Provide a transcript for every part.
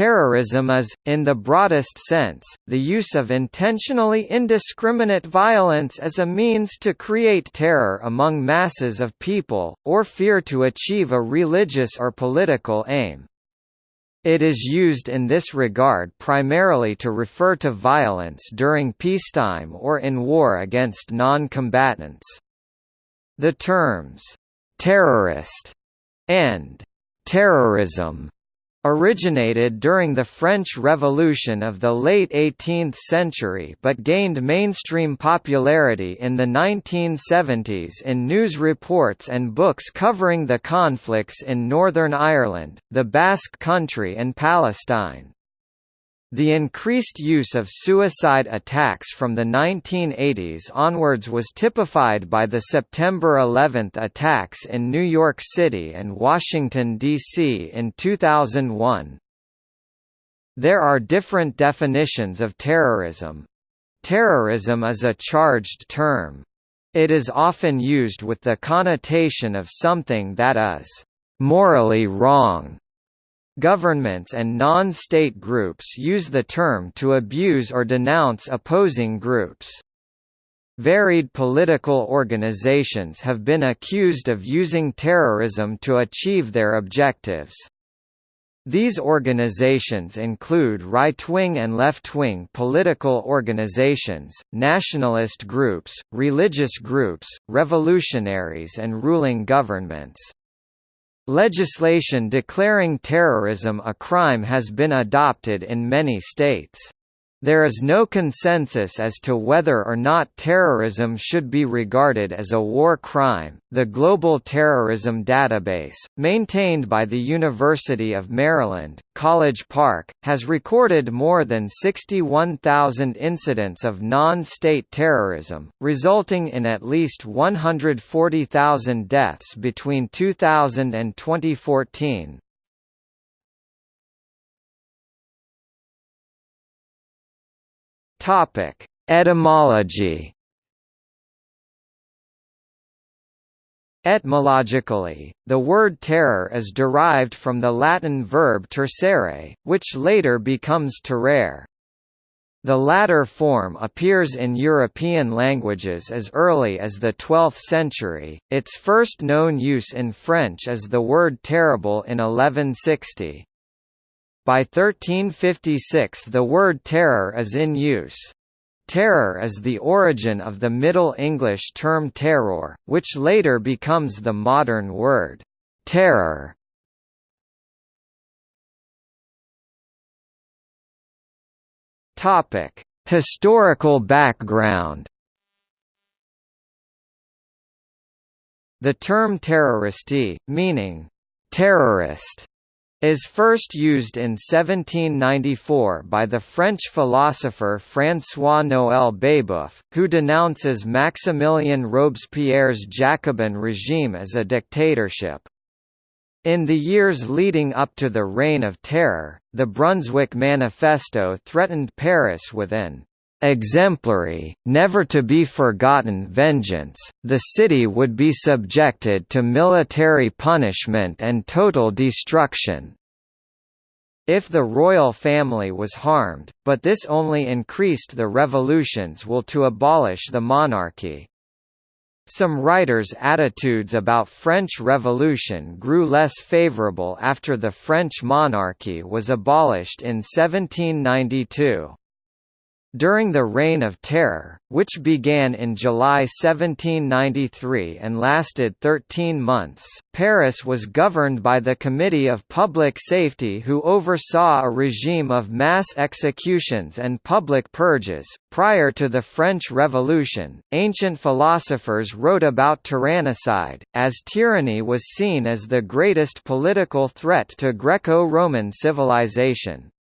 Terrorism is, in the broadest sense, the use of intentionally indiscriminate violence as a means to create terror among masses of people, or fear to achieve a religious or political aim. It is used in this regard primarily to refer to violence during peacetime or in war against non-combatants. The terms, "'terrorist' and "'terrorism' originated during the French Revolution of the late 18th century but gained mainstream popularity in the 1970s in news reports and books covering the conflicts in Northern Ireland, the Basque Country and Palestine. The increased use of suicide attacks from the 1980s onwards was typified by the September 11 attacks in New York City and Washington, D.C. in 2001. There are different definitions of terrorism. Terrorism is a charged term. It is often used with the connotation of something that is morally wrong Governments and non-state groups use the term to abuse or denounce opposing groups. Varied political organizations have been accused of using terrorism to achieve their objectives. These organizations include right-wing and left-wing political organizations, nationalist groups, religious groups, revolutionaries and ruling governments. Legislation declaring terrorism a crime has been adopted in many states. There is no consensus as to whether or not terrorism should be regarded as a war crime. The Global Terrorism Database, maintained by the University of Maryland, College Park, has recorded more than 61,000 incidents of non state terrorism, resulting in at least 140,000 deaths between 2000 and 2014. Topic: Etymology. Etymologically, the word terror is derived from the Latin verb tercere, which later becomes terrare. The latter form appears in European languages as early as the 12th century, its first known use in French is the word terrible in 1160. By 1356 the word terror is in use. Terror is the origin of the Middle English term terror, which later becomes the modern word, terror. Historical background The term terroristi, meaning, terrorist, is first used in 1794 by the French philosopher François-Noël Babeuf, who denounces Maximilien Robespierre's Jacobin regime as a dictatorship. In the years leading up to the Reign of Terror, the Brunswick Manifesto threatened Paris with an exemplary, never to be forgotten vengeance, the city would be subjected to military punishment and total destruction. If the royal family was harmed, but this only increased the revolution's will to abolish the monarchy. Some writers' attitudes about French Revolution grew less favourable after the French monarchy was abolished in 1792. During the Reign of Terror, which began in July 1793 and lasted 13 months, Paris was governed by the Committee of Public Safety who oversaw a regime of mass executions and public purges. Prior to the French Revolution, ancient philosophers wrote about tyrannicide, as tyranny was seen as the greatest political threat to Greco-Roman civilization.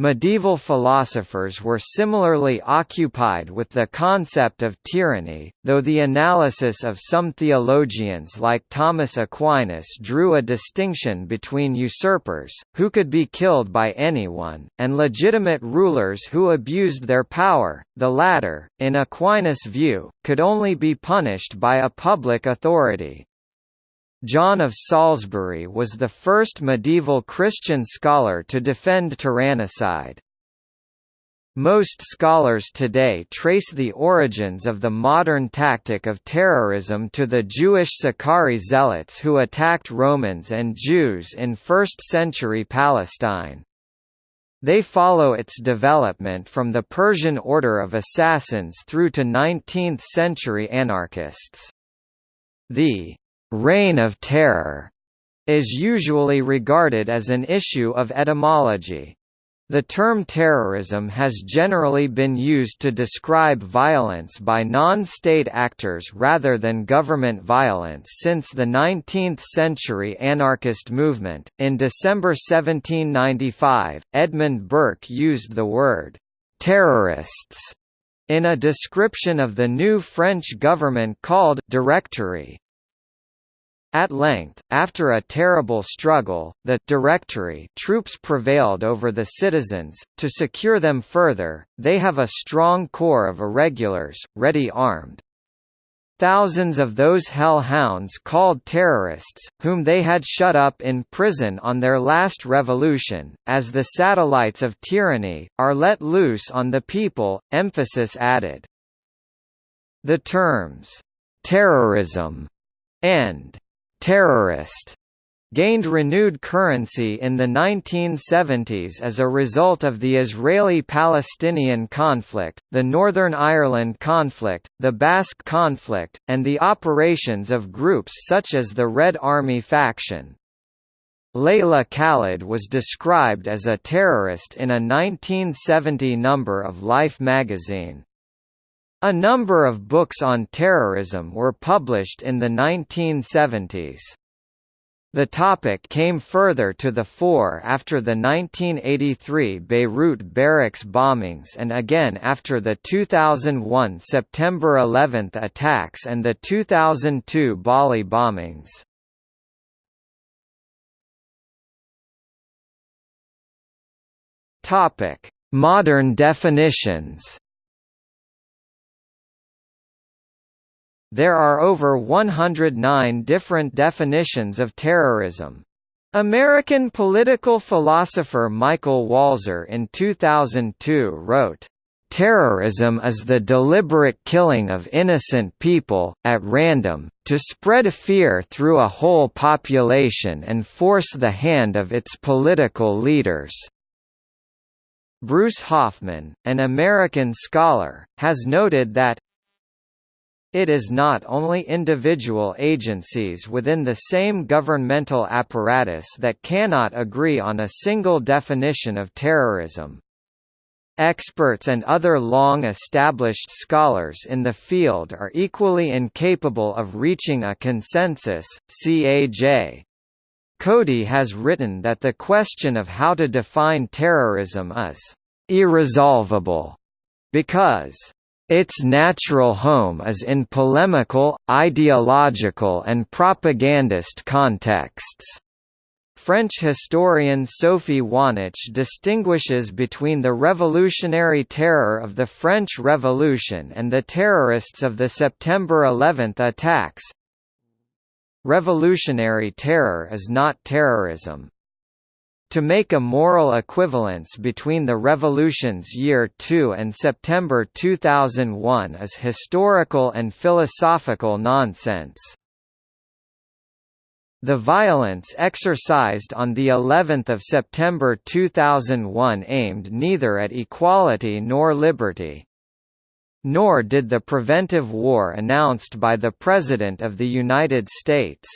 Medieval philosophers were similarly occupied with the concept of tyranny, though the analysis of some theologians like Thomas Aquinas drew a distinction between usurpers, who could be killed by anyone, and legitimate rulers who abused their power. The latter, in Aquinas' view, could only be punished by a public authority. John of Salisbury was the first medieval Christian scholar to defend tyrannicide. Most scholars today trace the origins of the modern tactic of terrorism to the Jewish Sicarii zealots who attacked Romans and Jews in 1st-century Palestine. They follow its development from the Persian order of assassins through to 19th-century anarchists. The «reign of terror» is usually regarded as an issue of etymology. The term terrorism has generally been used to describe violence by non-state actors rather than government violence since the 19th-century anarchist movement. In December 1795, Edmund Burke used the word terrorists in a description of the new French government called Directory. At length, after a terrible struggle, the Directory troops prevailed over the citizens. To secure them further, they have a strong corps of irregulars, ready armed. Thousands of those hell-hounds called terrorists, whom they had shut up in prison on their last revolution, as the satellites of tyranny, are let loose on the people, emphasis added. The terms, terrorism and terrorist gained renewed currency in the 1970s as a result of the Israeli-Palestinian conflict, the Northern Ireland conflict, the Basque conflict, and the operations of groups such as the Red Army faction. Leila Khaled was described as a terrorist in a 1970 number of Life magazine. A number of books on terrorism were published in the 1970s. The topic came further to the fore after the 1983 Beirut barracks bombings and again after the 2001 September 11 attacks and the 2002 Bali bombings. Modern definitions There are over 109 different definitions of terrorism. American political philosopher Michael Walzer in 2002 wrote, Terrorism is the deliberate killing of innocent people, at random, to spread fear through a whole population and force the hand of its political leaders. Bruce Hoffman, an American scholar, has noted that, it is not only individual agencies within the same governmental apparatus that cannot agree on a single definition of terrorism. Experts and other long-established scholars in the field are equally incapable of reaching a consensus. CAJ Coady has written that the question of how to define terrorism is irresolvable because its natural home is in polemical, ideological and propagandist contexts. French historian Sophie Wahnich distinguishes between the revolutionary terror of the French Revolution and the terrorists of the September 11 attacks. Revolutionary terror is not terrorism. To make a moral equivalence between the revolution's year 2 and September 2001 is historical and philosophical nonsense. The violence exercised on the 11th of September 2001 aimed neither at equality nor liberty. Nor did the preventive war announced by the President of the United States.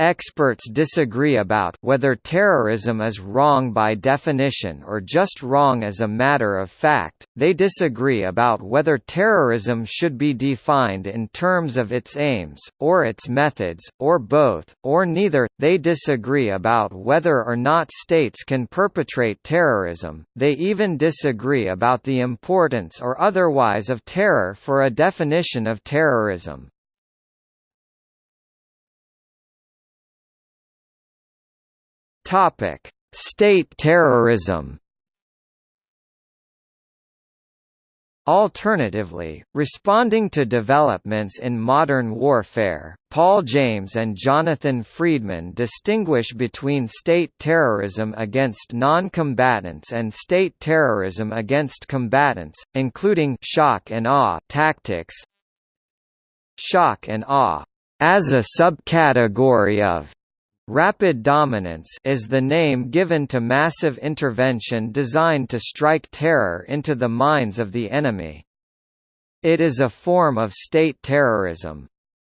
Experts disagree about whether terrorism is wrong by definition or just wrong as a matter of fact. They disagree about whether terrorism should be defined in terms of its aims, or its methods, or both, or neither. They disagree about whether or not states can perpetrate terrorism. They even disagree about the importance or otherwise of terror for a definition of terrorism. Topic: State terrorism. Alternatively, responding to developments in modern warfare, Paul James and Jonathan Friedman distinguish between state terrorism against non-combatants and state terrorism against combatants, including shock and awe tactics. Shock and awe, as a subcategory of Rapid dominance is the name given to massive intervention designed to strike terror into the minds of the enemy. It is a form of state terrorism.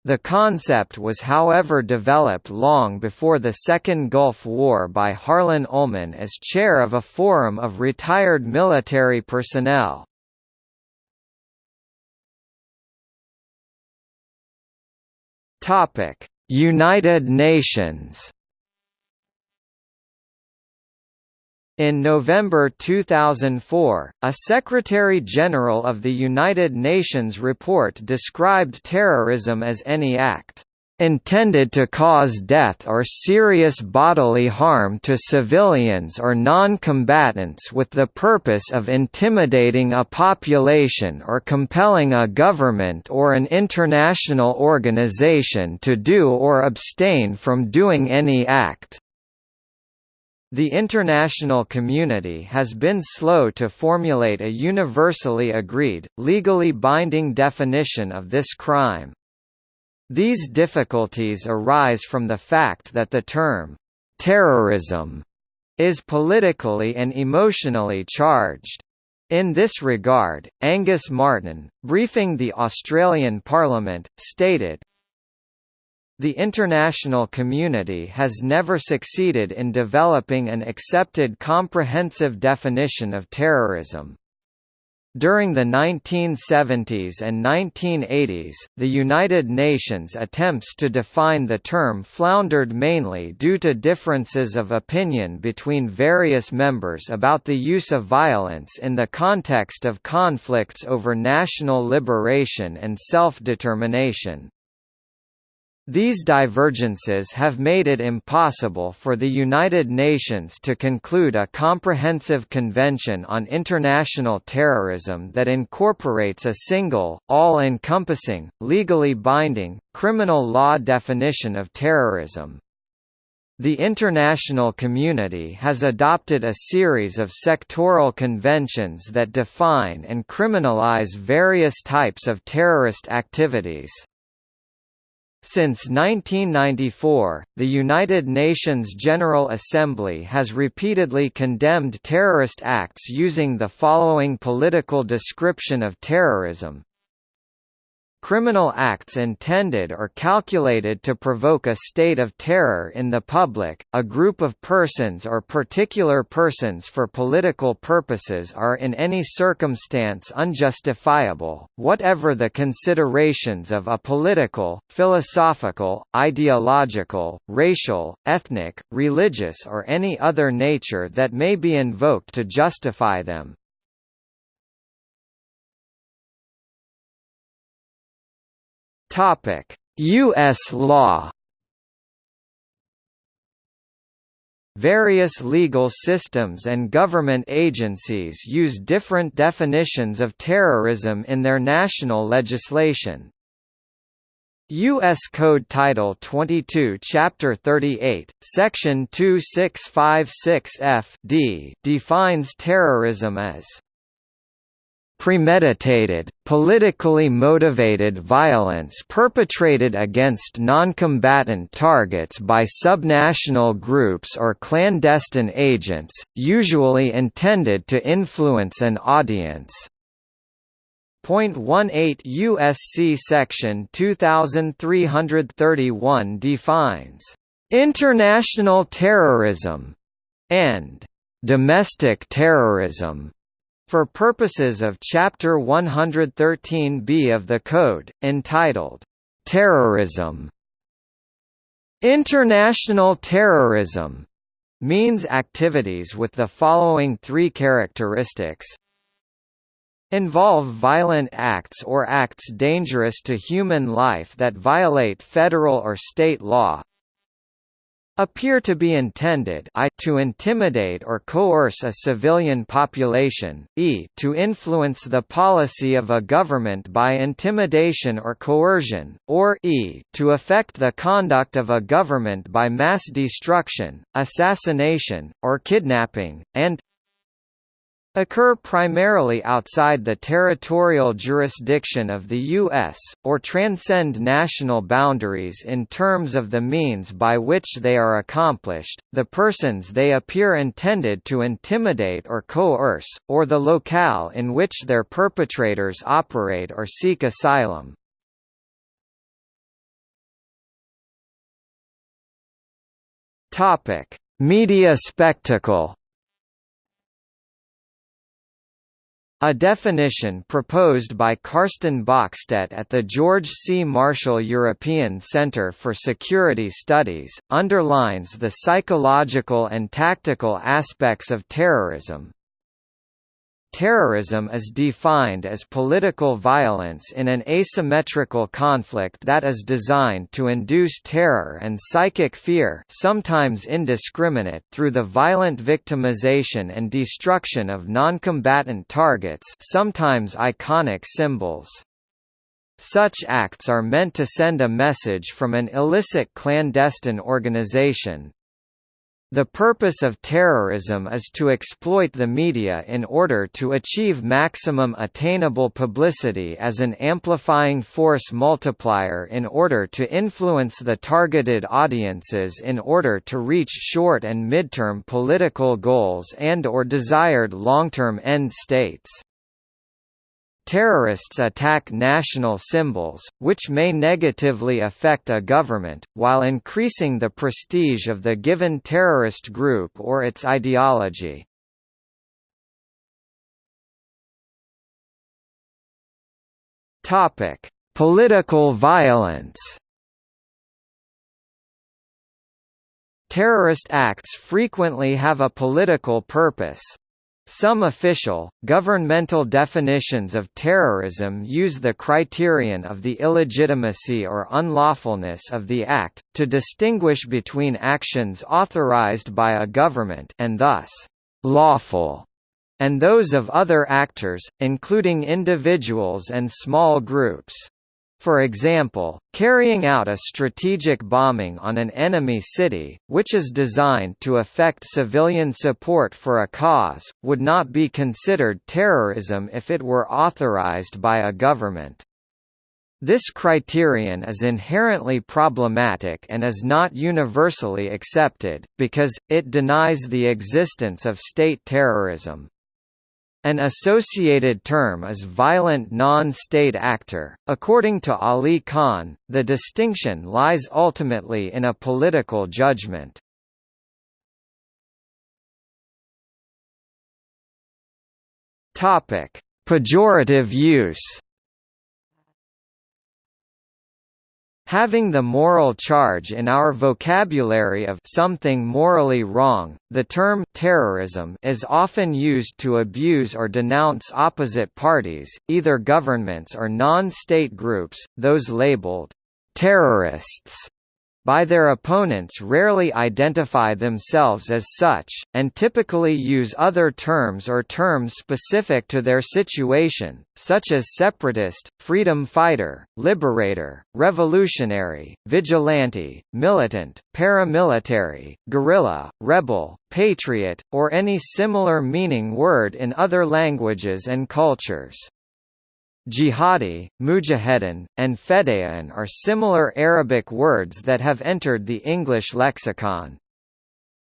The concept was however developed long before the Second Gulf War by Harlan Ullman as chair of a forum of retired military personnel. Topic: United Nations. In November 2004, a Secretary-General of the United Nations report described terrorism as any act intended to cause death or serious bodily harm to civilians or non-combatants with the purpose of intimidating a population or compelling a government or an international organization to do or abstain from doing any act. The international community has been slow to formulate a universally agreed, legally binding definition of this crime. These difficulties arise from the fact that the term, "'terrorism' is politically and emotionally charged. In this regard, Angus Martin, briefing the Australian Parliament, stated, the international community has never succeeded in developing an accepted comprehensive definition of terrorism. During the 1970s and 1980s, the United Nations attempts to define the term floundered mainly due to differences of opinion between various members about the use of violence in the context of conflicts over national liberation and self-determination. These divergences have made it impossible for the United Nations to conclude a comprehensive convention on international terrorism that incorporates a single, all-encompassing, legally binding, criminal law definition of terrorism. The international community has adopted a series of sectoral conventions that define and criminalize various types of terrorist activities. Since 1994, the United Nations General Assembly has repeatedly condemned terrorist acts using the following political description of terrorism criminal acts intended or calculated to provoke a state of terror in the public, a group of persons or particular persons for political purposes are in any circumstance unjustifiable, whatever the considerations of a political, philosophical, ideological, racial, ethnic, religious or any other nature that may be invoked to justify them. U.S. law. Various legal systems and government agencies use different definitions of terrorism in their national legislation. U.S. Code Title 22 Chapter 38, Section 2656 F.D. defines terrorism as premeditated, politically motivated violence perpetrated against non-combatant targets by subnational groups or clandestine agents, usually intended to influence an audience. Point 18 USC section 2331 defines international terrorism and domestic terrorism for purposes of Chapter 113b of the Code, entitled, "'Terrorism' International terrorism means activities with the following three characteristics. Involve violent acts or acts dangerous to human life that violate federal or state law appear to be intended I to intimidate or coerce a civilian population, e to influence the policy of a government by intimidation or coercion, or e to affect the conduct of a government by mass destruction, assassination, or kidnapping, and occur primarily outside the territorial jurisdiction of the U.S., or transcend national boundaries in terms of the means by which they are accomplished, the persons they appear intended to intimidate or coerce, or the locale in which their perpetrators operate or seek asylum. Media spectacle A definition proposed by Carsten Bockstette at the George C. Marshall European Centre for Security Studies, underlines the psychological and tactical aspects of terrorism, Terrorism is defined as political violence in an asymmetrical conflict that is designed to induce terror and psychic fear sometimes indiscriminate through the violent victimization and destruction of noncombatant targets sometimes iconic symbols. Such acts are meant to send a message from an illicit clandestine organization, the purpose of terrorism is to exploit the media in order to achieve maximum attainable publicity as an amplifying force multiplier in order to influence the targeted audiences in order to reach short and midterm political goals and or desired long-term end states. Terrorists attack national symbols, which may negatively affect a government, while increasing the prestige of the given terrorist group or its ideology. Political violence Terrorist acts frequently have a political purpose, some official, governmental definitions of terrorism use the criterion of the illegitimacy or unlawfulness of the act, to distinguish between actions authorized by a government and thus, lawful, and those of other actors, including individuals and small groups. For example, carrying out a strategic bombing on an enemy city, which is designed to affect civilian support for a cause, would not be considered terrorism if it were authorized by a government. This criterion is inherently problematic and is not universally accepted, because, it denies the existence of state terrorism. An associated term is violent non-state actor. According to Ali Khan, the distinction lies ultimately in a political judgment. Topic: Pejorative use. Having the moral charge in our vocabulary of something morally wrong, the term terrorism is often used to abuse or denounce opposite parties, either governments or non-state groups, those labeled terrorists by their opponents rarely identify themselves as such, and typically use other terms or terms specific to their situation, such as separatist, freedom fighter, liberator, revolutionary, vigilante, militant, paramilitary, guerrilla, rebel, patriot, or any similar meaning word in other languages and cultures. Jihadi, mujahedin, and fedayeen are similar Arabic words that have entered the English lexicon.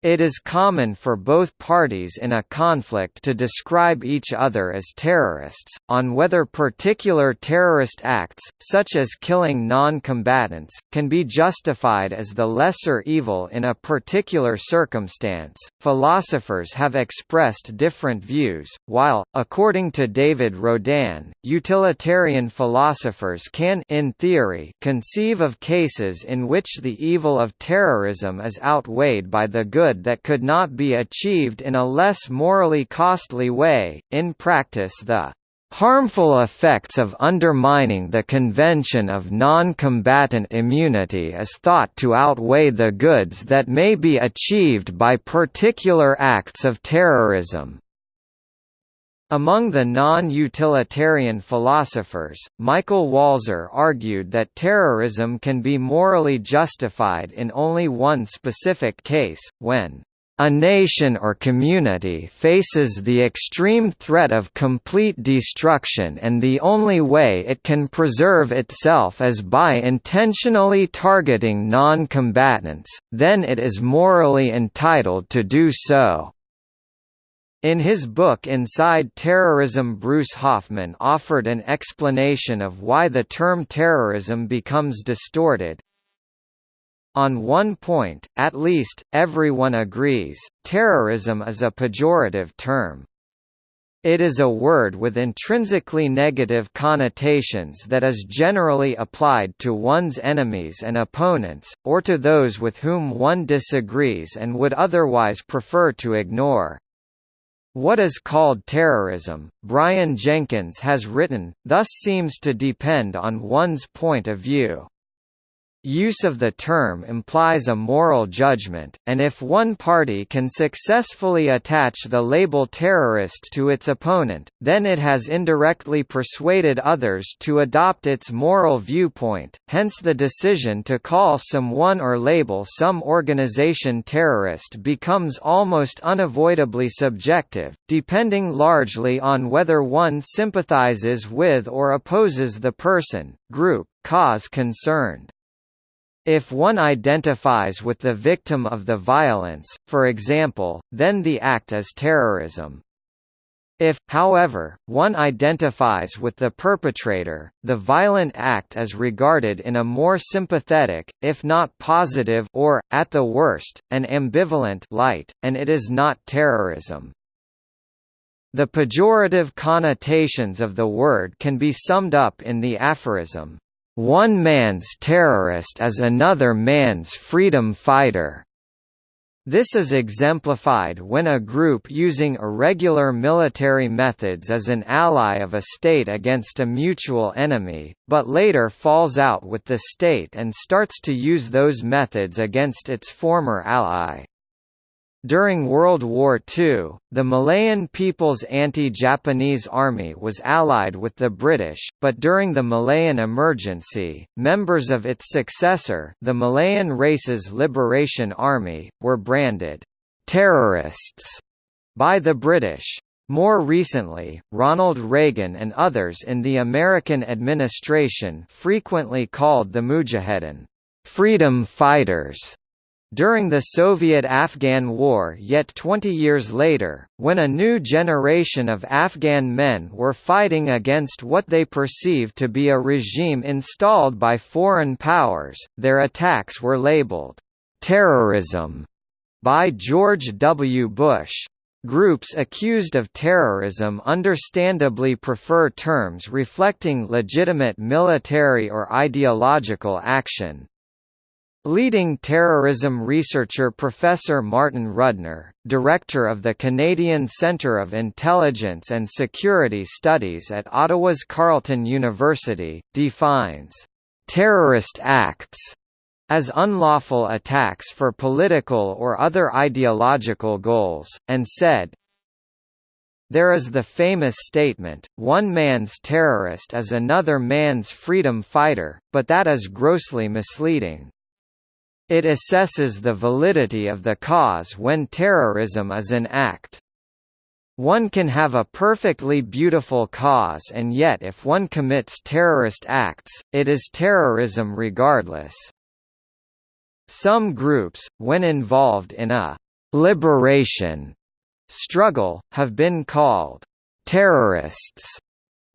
It is common for both parties in a conflict to describe each other as terrorists, on whether particular terrorist acts, such as killing non-combatants, can be justified as the lesser evil in a particular circumstance. Philosophers have expressed different views, while, according to David Rodin, utilitarian philosophers can in theory conceive of cases in which the evil of terrorism is outweighed by the good good that could not be achieved in a less morally costly way. In practice, the Harmful effects of undermining the Convention of Non-Combatant Immunity is thought to outweigh the goods that may be achieved by particular acts of terrorism. Among the non-utilitarian philosophers, Michael Walzer argued that terrorism can be morally justified in only one specific case, when a nation or community faces the extreme threat of complete destruction and the only way it can preserve itself is by intentionally targeting non-combatants, then it is morally entitled to do so. In his book Inside Terrorism Bruce Hoffman offered an explanation of why the term terrorism becomes distorted, on one point, at least, everyone agrees, terrorism is a pejorative term. It is a word with intrinsically negative connotations that is generally applied to one's enemies and opponents, or to those with whom one disagrees and would otherwise prefer to ignore. What is called terrorism, Brian Jenkins has written, thus seems to depend on one's point of view. Use of the term implies a moral judgment, and if one party can successfully attach the label terrorist to its opponent, then it has indirectly persuaded others to adopt its moral viewpoint, hence the decision to call someone or label some organization terrorist becomes almost unavoidably subjective, depending largely on whether one sympathizes with or opposes the person, group, cause concerned. If one identifies with the victim of the violence, for example, then the act is terrorism. If, however, one identifies with the perpetrator, the violent act is regarded in a more sympathetic, if not positive or, at the worst, an ambivalent light, and it is not terrorism. The pejorative connotations of the word can be summed up in the aphorism, one man's terrorist is another man's freedom fighter. This is exemplified when a group using irregular military methods is an ally of a state against a mutual enemy, but later falls out with the state and starts to use those methods against its former ally. During World War II, the Malayan People's Anti-Japanese Army was allied with the British, but during the Malayan Emergency, members of its successor the Malayan Races Liberation Army, were branded «terrorists» by the British. More recently, Ronald Reagan and others in the American administration frequently called the Mujahedin «freedom fighters» During the Soviet–Afghan War yet 20 years later, when a new generation of Afghan men were fighting against what they perceived to be a regime installed by foreign powers, their attacks were labeled, "...terrorism", by George W. Bush. Groups accused of terrorism understandably prefer terms reflecting legitimate military or ideological action, Leading terrorism researcher Professor Martin Rudner, director of the Canadian Centre of Intelligence and Security Studies at Ottawa's Carleton University, defines terrorist acts as unlawful attacks for political or other ideological goals, and said, there is the famous statement, one man's terrorist is another man's freedom fighter, but that is grossly misleading. It assesses the validity of the cause when terrorism is an act. One can have a perfectly beautiful cause and yet if one commits terrorist acts, it is terrorism regardless. Some groups, when involved in a «liberation» struggle, have been called «terrorists»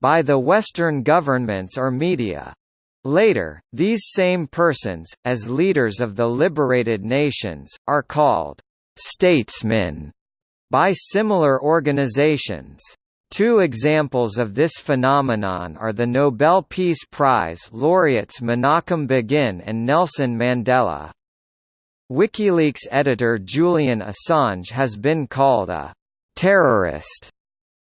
by the Western governments or media. Later, these same persons, as leaders of the liberated nations, are called «statesmen» by similar organizations. Two examples of this phenomenon are the Nobel Peace Prize laureates Menachem Begin and Nelson Mandela. WikiLeaks editor Julian Assange has been called a «terrorist»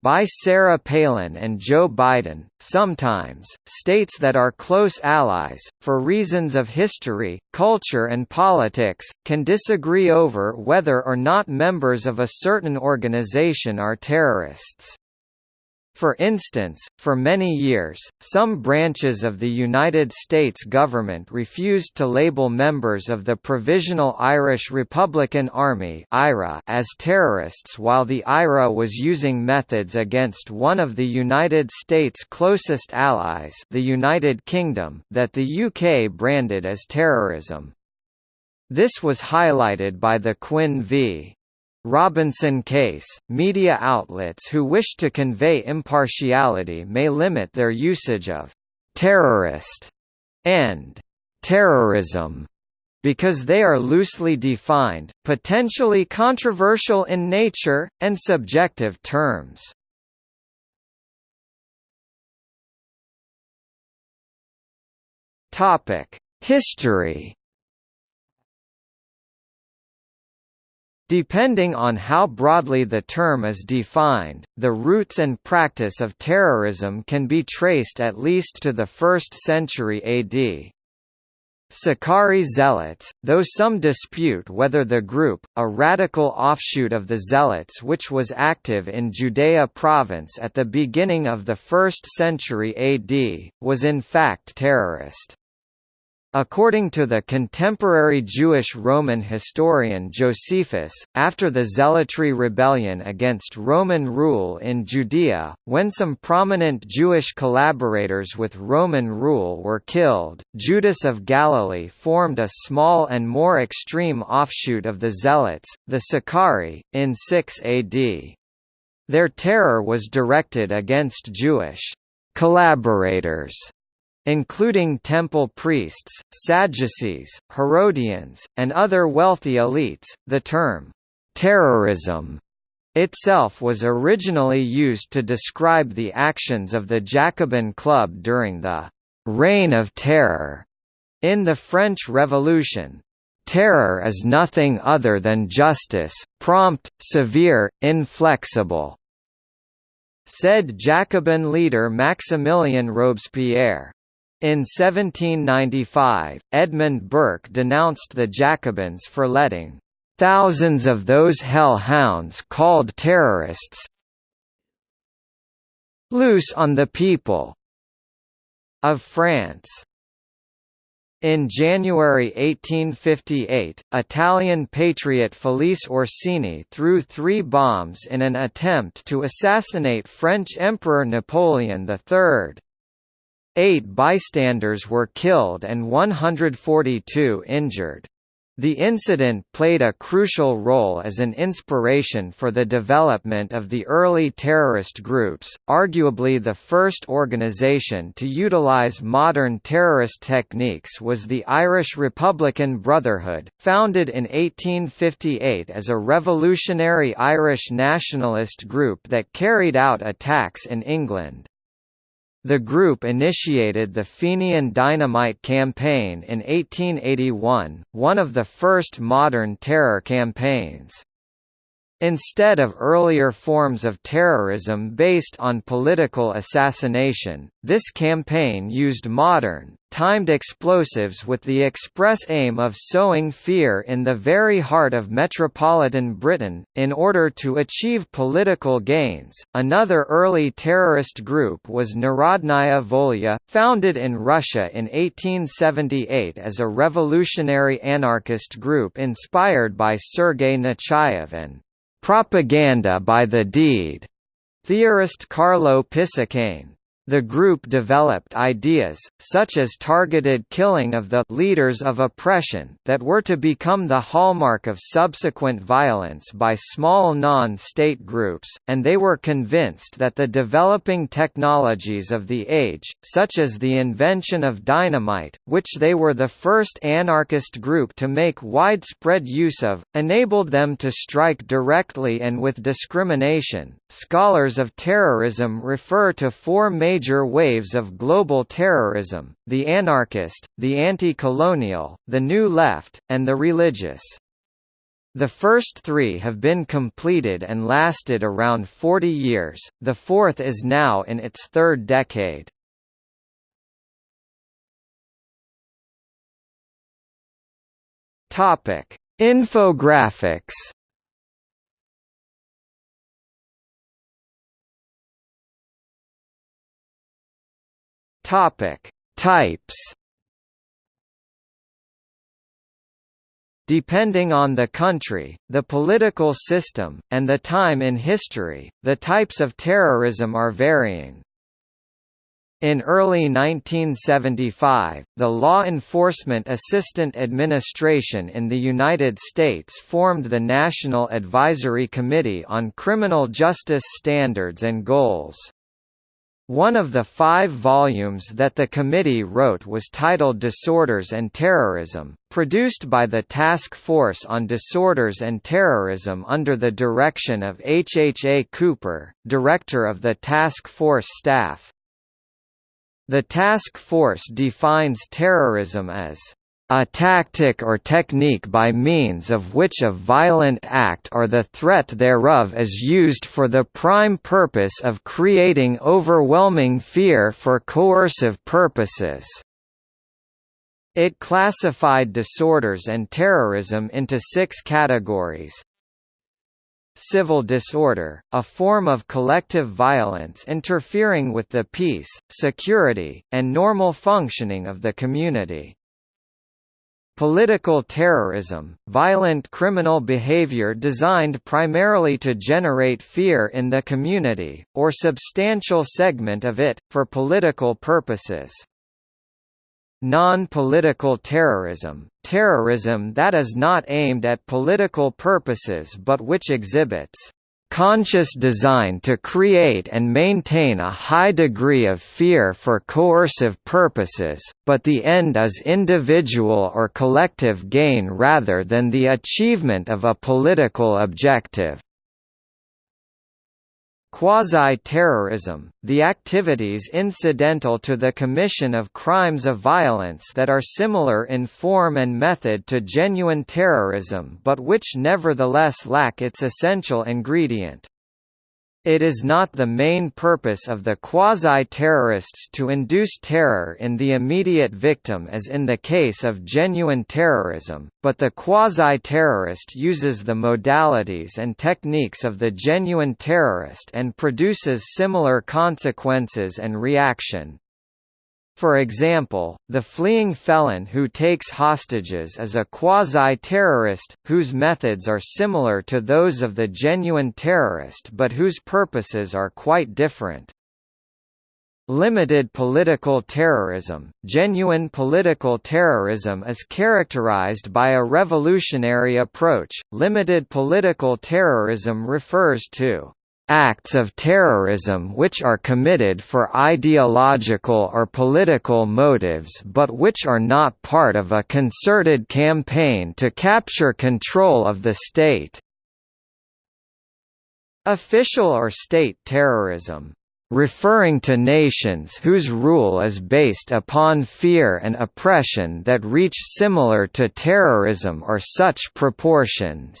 by Sarah Palin and Joe Biden, sometimes, states that are close allies, for reasons of history, culture and politics, can disagree over whether or not members of a certain organization are terrorists. For instance, for many years, some branches of the United States government refused to label members of the Provisional Irish Republican Army as terrorists while the IRA was using methods against one of the United States' closest allies the United Kingdom that the UK branded as terrorism. This was highlighted by the Quinn v. Robinson case, media outlets who wish to convey impartiality may limit their usage of «terrorist» and «terrorism» because they are loosely defined, potentially controversial in nature, and subjective terms. History Depending on how broadly the term is defined, the roots and practice of terrorism can be traced at least to the 1st century AD. Sicarii Zealots, though some dispute whether the group, a radical offshoot of the Zealots which was active in Judea province at the beginning of the 1st century AD, was in fact terrorist. According to the contemporary Jewish Roman historian Josephus, after the Zealotry rebellion against Roman rule in Judea, when some prominent Jewish collaborators with Roman rule were killed, Judas of Galilee formed a small and more extreme offshoot of the Zealots, the Sicarii, in 6 AD. Their terror was directed against Jewish collaborators including temple priests, Sadducees, Herodians, and other wealthy elites. The term terrorism itself was originally used to describe the actions of the Jacobin Club during the Reign of Terror in the French Revolution. Terror is nothing other than justice, prompt, severe, inflexible, said Jacobin leader Maximilien Robespierre. In 1795, Edmund Burke denounced the Jacobins for letting thousands of those hell-hounds called terrorists loose on the people of France. In January 1858, Italian patriot Felice Orsini threw three bombs in an attempt to assassinate French Emperor Napoleon III. Eight bystanders were killed and 142 injured. The incident played a crucial role as an inspiration for the development of the early terrorist groups, arguably the first organisation to utilise modern terrorist techniques was the Irish Republican Brotherhood, founded in 1858 as a revolutionary Irish nationalist group that carried out attacks in England. The group initiated the Fenian Dynamite Campaign in 1881, one of the first modern terror campaigns. Instead of earlier forms of terrorism based on political assassination, this campaign used modern, timed explosives with the express aim of sowing fear in the very heart of metropolitan Britain, in order to achieve political gains. Another early terrorist group was Narodnaya Volya, founded in Russia in 1878 as a revolutionary anarchist group inspired by Sergei Nechayev and Propaganda by the Deed, theorist Carlo Pisacane. The group developed ideas, such as targeted killing of the leaders of oppression that were to become the hallmark of subsequent violence by small non-state groups, and they were convinced that the developing technologies of the age, such as the invention of dynamite, which they were the first anarchist group to make widespread use of, enabled them to strike directly and with discrimination. Scholars of terrorism refer to four major major waves of global terrorism, the anarchist, the anti-colonial, the New Left, and the religious. The first three have been completed and lasted around 40 years, the fourth is now in its third decade. Infographics Topic: Types. Depending on the country, the political system, and the time in history, the types of terrorism are varying. In early 1975, the Law Enforcement Assistance Administration in the United States formed the National Advisory Committee on Criminal Justice Standards and Goals. One of the five volumes that the committee wrote was titled Disorders and Terrorism, produced by the Task Force on Disorders and Terrorism under the direction of H. H. A. Cooper, director of the task force staff. The task force defines terrorism as a tactic or technique by means of which a violent act or the threat thereof is used for the prime purpose of creating overwhelming fear for coercive purposes. It classified disorders and terrorism into six categories. Civil disorder, a form of collective violence interfering with the peace, security, and normal functioning of the community. Political terrorism, violent criminal behavior designed primarily to generate fear in the community, or substantial segment of it, for political purposes. Non-political terrorism, terrorism that is not aimed at political purposes but which exhibits conscious design to create and maintain a high degree of fear for coercive purposes, but the end is individual or collective gain rather than the achievement of a political objective. Quasi-terrorism, the activities incidental to the commission of crimes of violence that are similar in form and method to genuine terrorism but which nevertheless lack its essential ingredient. It is not the main purpose of the quasi-terrorists to induce terror in the immediate victim as in the case of genuine terrorism, but the quasi-terrorist uses the modalities and techniques of the genuine terrorist and produces similar consequences and reaction. For example, the fleeing felon who takes hostages is a quasi-terrorist, whose methods are similar to those of the genuine terrorist but whose purposes are quite different. Limited political terrorism Genuine political terrorism is characterized by a revolutionary approach. Limited political terrorism refers to acts of terrorism which are committed for ideological or political motives but which are not part of a concerted campaign to capture control of the state. Official or state terrorism referring to nations whose rule is based upon fear and oppression that reach similar to terrorism or such proportions.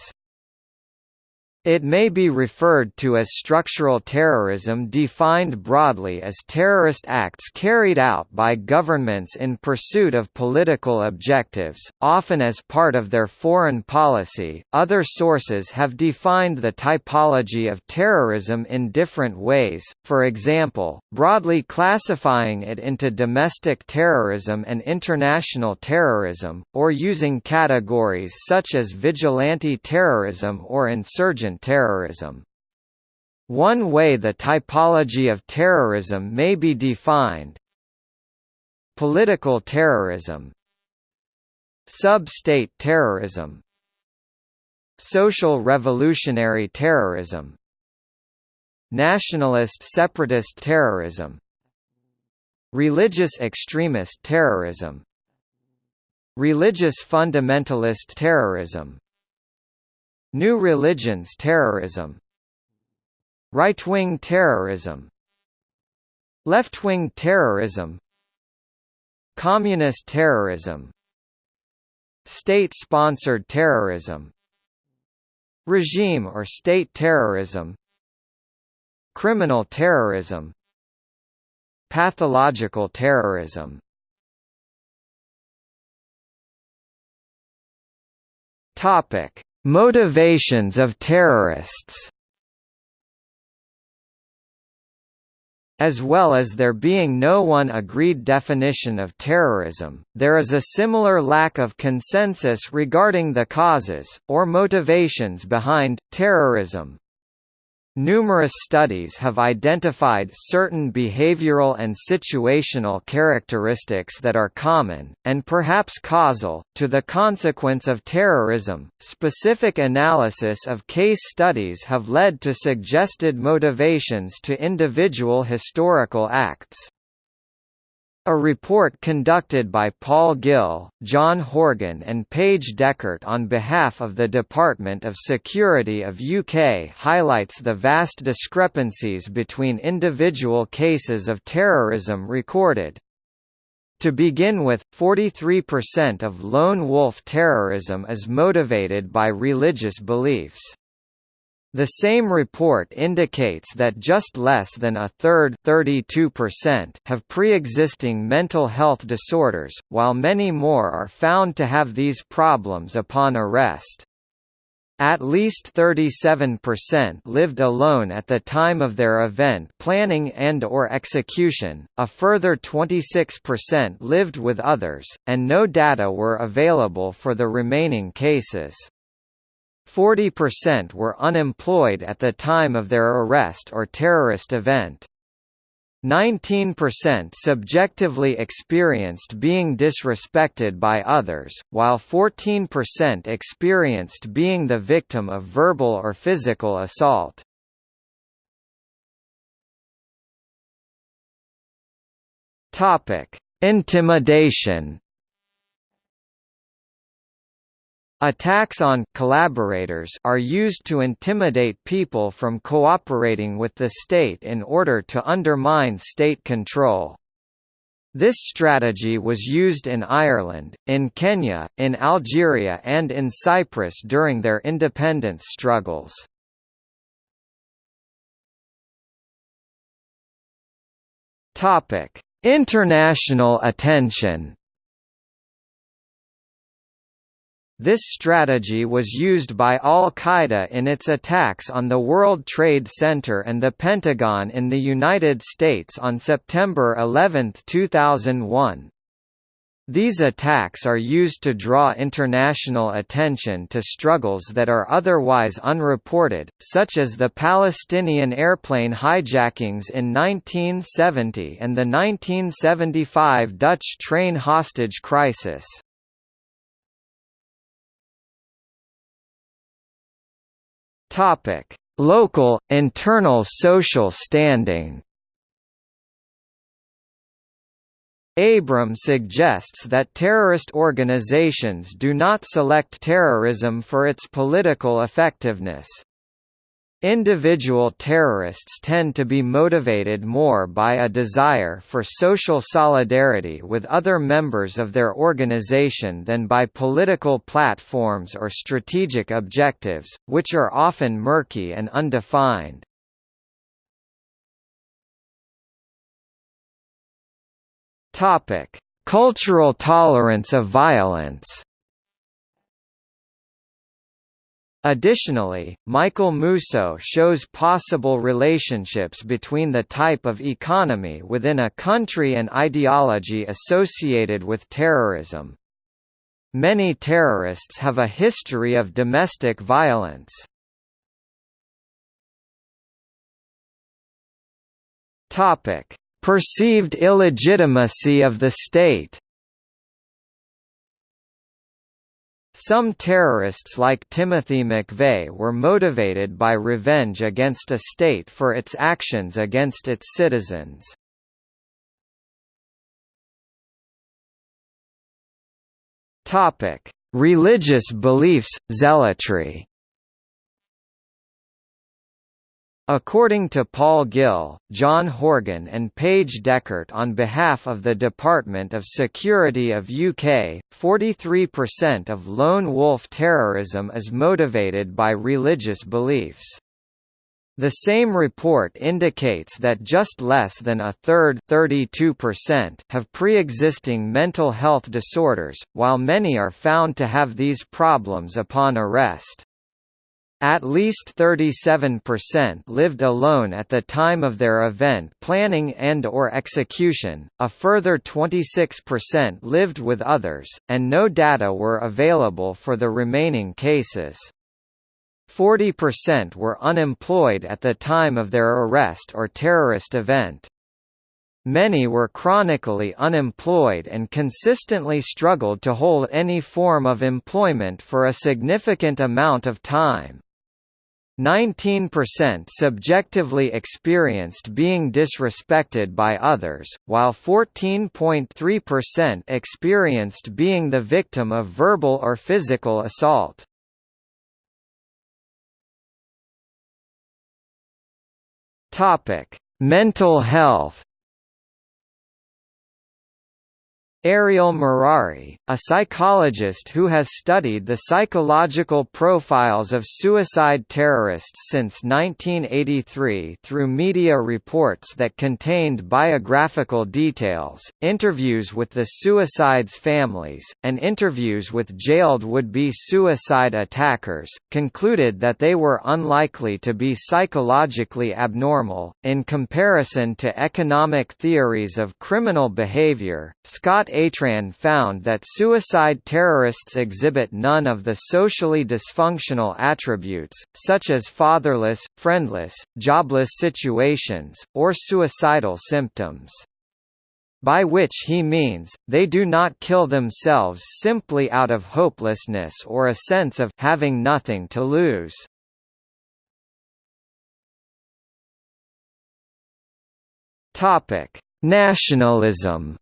It may be referred to as structural terrorism defined broadly as terrorist acts carried out by governments in pursuit of political objectives, often as part of their foreign policy. Other sources have defined the typology of terrorism in different ways, for example, broadly classifying it into domestic terrorism and international terrorism, or using categories such as vigilante terrorism or insurgent terrorism. One way the typology of terrorism may be defined Political terrorism Sub-state terrorism Social revolutionary terrorism Nationalist separatist terrorism Religious extremist terrorism Religious fundamentalist terrorism New religions terrorism. Right-wing terrorism. Left-wing terrorism. Communist terrorism. State-sponsored terrorism. Regime or state terrorism. Criminal terrorism. Pathological terrorism. Topic: Motivations of terrorists. As well as there being no one agreed definition of terrorism, there is a similar lack of consensus regarding the causes, or motivations behind, terrorism. Numerous studies have identified certain behavioral and situational characteristics that are common, and perhaps causal, to the consequence of terrorism. Specific analysis of case studies have led to suggested motivations to individual historical acts. A report conducted by Paul Gill, John Horgan and Paige Deckert on behalf of the Department of Security of UK highlights the vast discrepancies between individual cases of terrorism recorded. To begin with, 43% of lone wolf terrorism is motivated by religious beliefs. The same report indicates that just less than a third have pre-existing mental health disorders, while many more are found to have these problems upon arrest. At least 37% lived alone at the time of their event planning and or execution, a further 26% lived with others, and no data were available for the remaining cases. 40% were unemployed at the time of their arrest or terrorist event. 19% subjectively experienced being disrespected by others, while 14% experienced being the victim of verbal or physical assault. Intimidation Attacks on collaborators are used to intimidate people from cooperating with the state in order to undermine state control. This strategy was used in Ireland, in Kenya, in Algeria and in Cyprus during their independence struggles. International attention This strategy was used by al-Qaeda in its attacks on the World Trade Center and the Pentagon in the United States on September 11, 2001. These attacks are used to draw international attention to struggles that are otherwise unreported, such as the Palestinian airplane hijackings in 1970 and the 1975 Dutch train hostage crisis. Topic: Local internal social standing. Abrahms suggests that terrorist organizations do not select terrorism for its political effectiveness. Individual terrorists tend to be motivated more by a desire for social solidarity with other members of their organization than by political platforms or strategic objectives, which are often murky and undefined. Cultural tolerance of violence Additionally, Michael Mousseau shows possible relationships between the type of economy within a country and ideology associated with terrorism. Many terrorists have a history of domestic violence. Perceived illegitimacy of the state Some terrorists like Timothy McVeigh were motivated by revenge against a state for its actions against its citizens. Religious beliefs, zealotry According to Paul Gill, John Horgan and Paige Deckert on behalf of the Department of Security of UK, 43% of lone wolf terrorism is motivated by religious beliefs. The same report indicates that just less than a third have pre-existing mental health disorders, while many are found to have these problems upon arrest. At least 37% lived alone at the time of their event planning and or execution, a further 26% lived with others, and no data were available for the remaining cases. 40% were unemployed at the time of their arrest or terrorist event. Many were chronically unemployed and consistently struggled to hold any form of employment for a significant amount of time. 19% subjectively experienced being disrespected by others, while 14.3% experienced being the victim of verbal or physical assault. Mental health Ariel Merari, a psychologist who has studied the psychological profiles of suicide terrorists since 1983 through media reports that contained biographical details, interviews with the suicide's families, and interviews with jailed would-be suicide attackers, concluded that they were unlikely to be psychologically abnormal. In comparison to economic theories of criminal behavior, Scott Atran found that suicide terrorists exhibit none of the socially dysfunctional attributes, such as fatherless, friendless, jobless situations, or suicidal symptoms. By which he means, they do not kill themselves simply out of hopelessness or a sense of having nothing to lose. Nationalism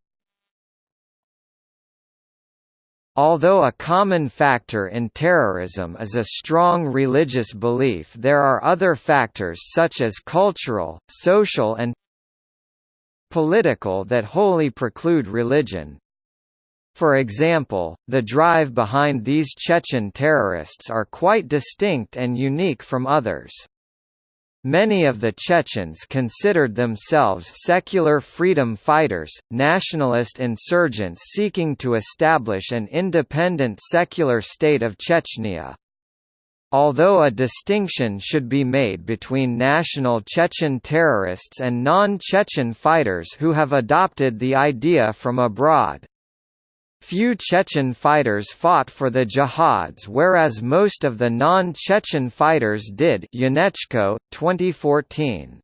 Although a common factor in terrorism is a strong religious belief there are other factors such as cultural, social and political that wholly preclude religion. For example, the drive behind these Chechen terrorists are quite distinct and unique from others. Many of the Chechens considered themselves secular freedom fighters, nationalist insurgents seeking to establish an independent secular state of Chechnya. Although a distinction should be made between national Chechen terrorists and non-Chechen fighters who have adopted the idea from abroad. Few Chechen fighters fought for the jihads whereas most of the non-Chechen fighters did Janeczko, 2014.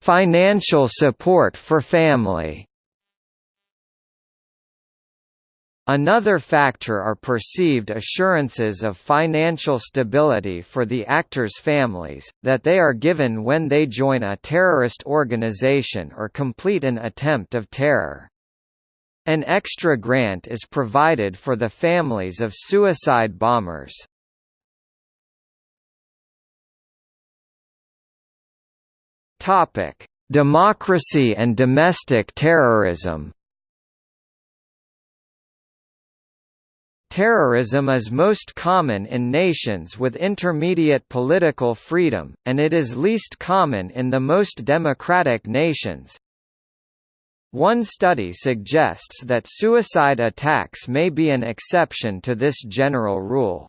Financial support for family Another factor are perceived assurances of financial stability for the actors' families, that they are given when they join a terrorist organization or complete an attempt of terror. An extra grant is provided for the families of suicide bombers. Democracy and domestic terrorism Terrorism is most common in nations with intermediate political freedom, and it is least common in the most democratic nations. One study suggests that suicide attacks may be an exception to this general rule.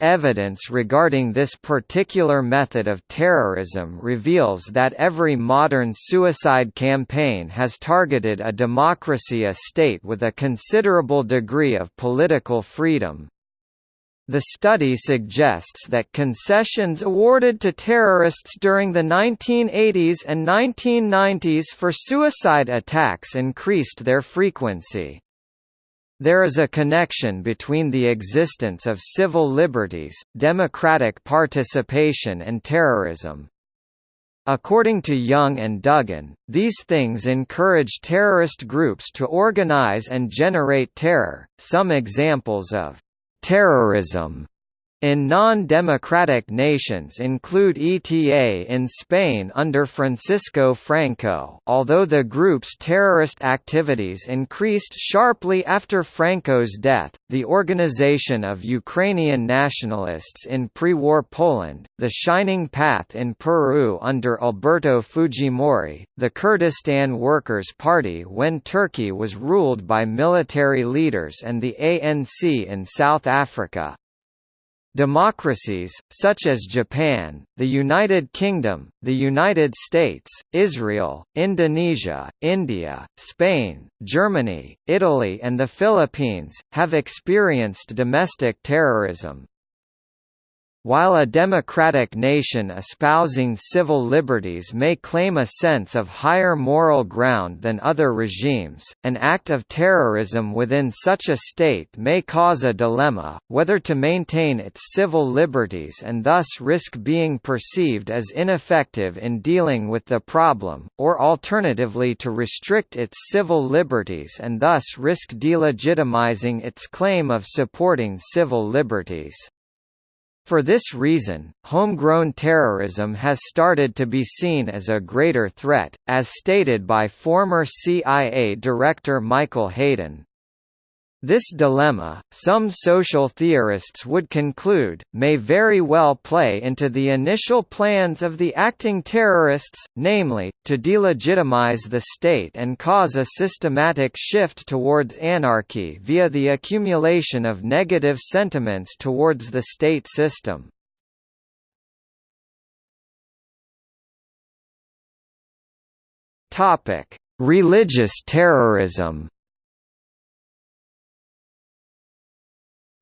Evidence regarding this particular method of terrorism reveals that every modern suicide campaign has targeted a democracy a state with a considerable degree of political freedom. The study suggests that concessions awarded to terrorists during the 1980s and 1990s for suicide attacks increased their frequency. There is a connection between the existence of civil liberties, democratic participation and terrorism. According to Young and Dugan, these things encourage terrorist groups to organize and generate terror. Some examples of terrorism in non-democratic nations include ETA in Spain under Francisco Franco although the group's terrorist activities increased sharply after Franco's death, the Organization of Ukrainian Nationalists in pre-war Poland, the Shining Path in Peru under Alberto Fujimori, the Kurdistan Workers' Party when Turkey was ruled by military leaders and the ANC in South Africa. Democracies, such as Japan, the United Kingdom, the United States, Israel, Indonesia, India, Spain, Germany, Italy and the Philippines, have experienced domestic terrorism. While a democratic nation espousing civil liberties may claim a sense of higher moral ground than other regimes, an act of terrorism within such a state may cause a dilemma, whether to maintain its civil liberties and thus risk being perceived as ineffective in dealing with the problem, or alternatively to restrict its civil liberties and thus risk delegitimizing its claim of supporting civil liberties. For this reason, homegrown terrorism has started to be seen as a greater threat, as stated by former CIA Director Michael Hayden. This dilemma, some social theorists would conclude, may very well play into the initial plans of the acting terrorists, namely, to delegitimize the state and cause a systematic shift towards anarchy via the accumulation of negative sentiments towards the state system. Religious terrorism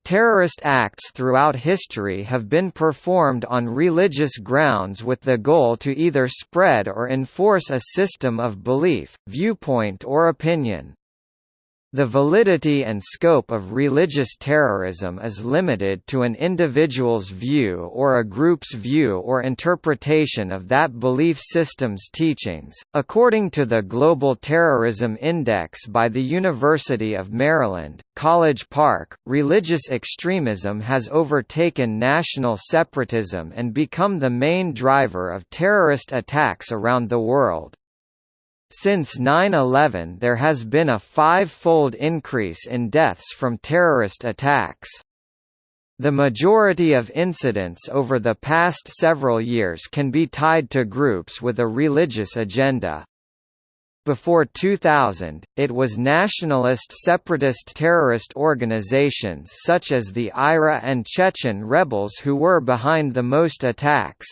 Terrorist acts throughout history have been performed on religious grounds with the goal to either spread or enforce a system of belief, viewpoint or opinion. The validity and scope of religious terrorism is limited to an individual's view or a group's view or interpretation of that belief system's teachings. According to the Global Terrorism Index by the University of Maryland, College Park, religious extremism has overtaken national separatism and become the main driver of terrorist attacks around the world. Since 9-11 there has been a five-fold increase in deaths from terrorist attacks. The majority of incidents over the past several years can be tied to groups with a religious agenda. Before 2000, it was nationalist separatist terrorist organizations such as the IRA and Chechen rebels who were behind the most attacks.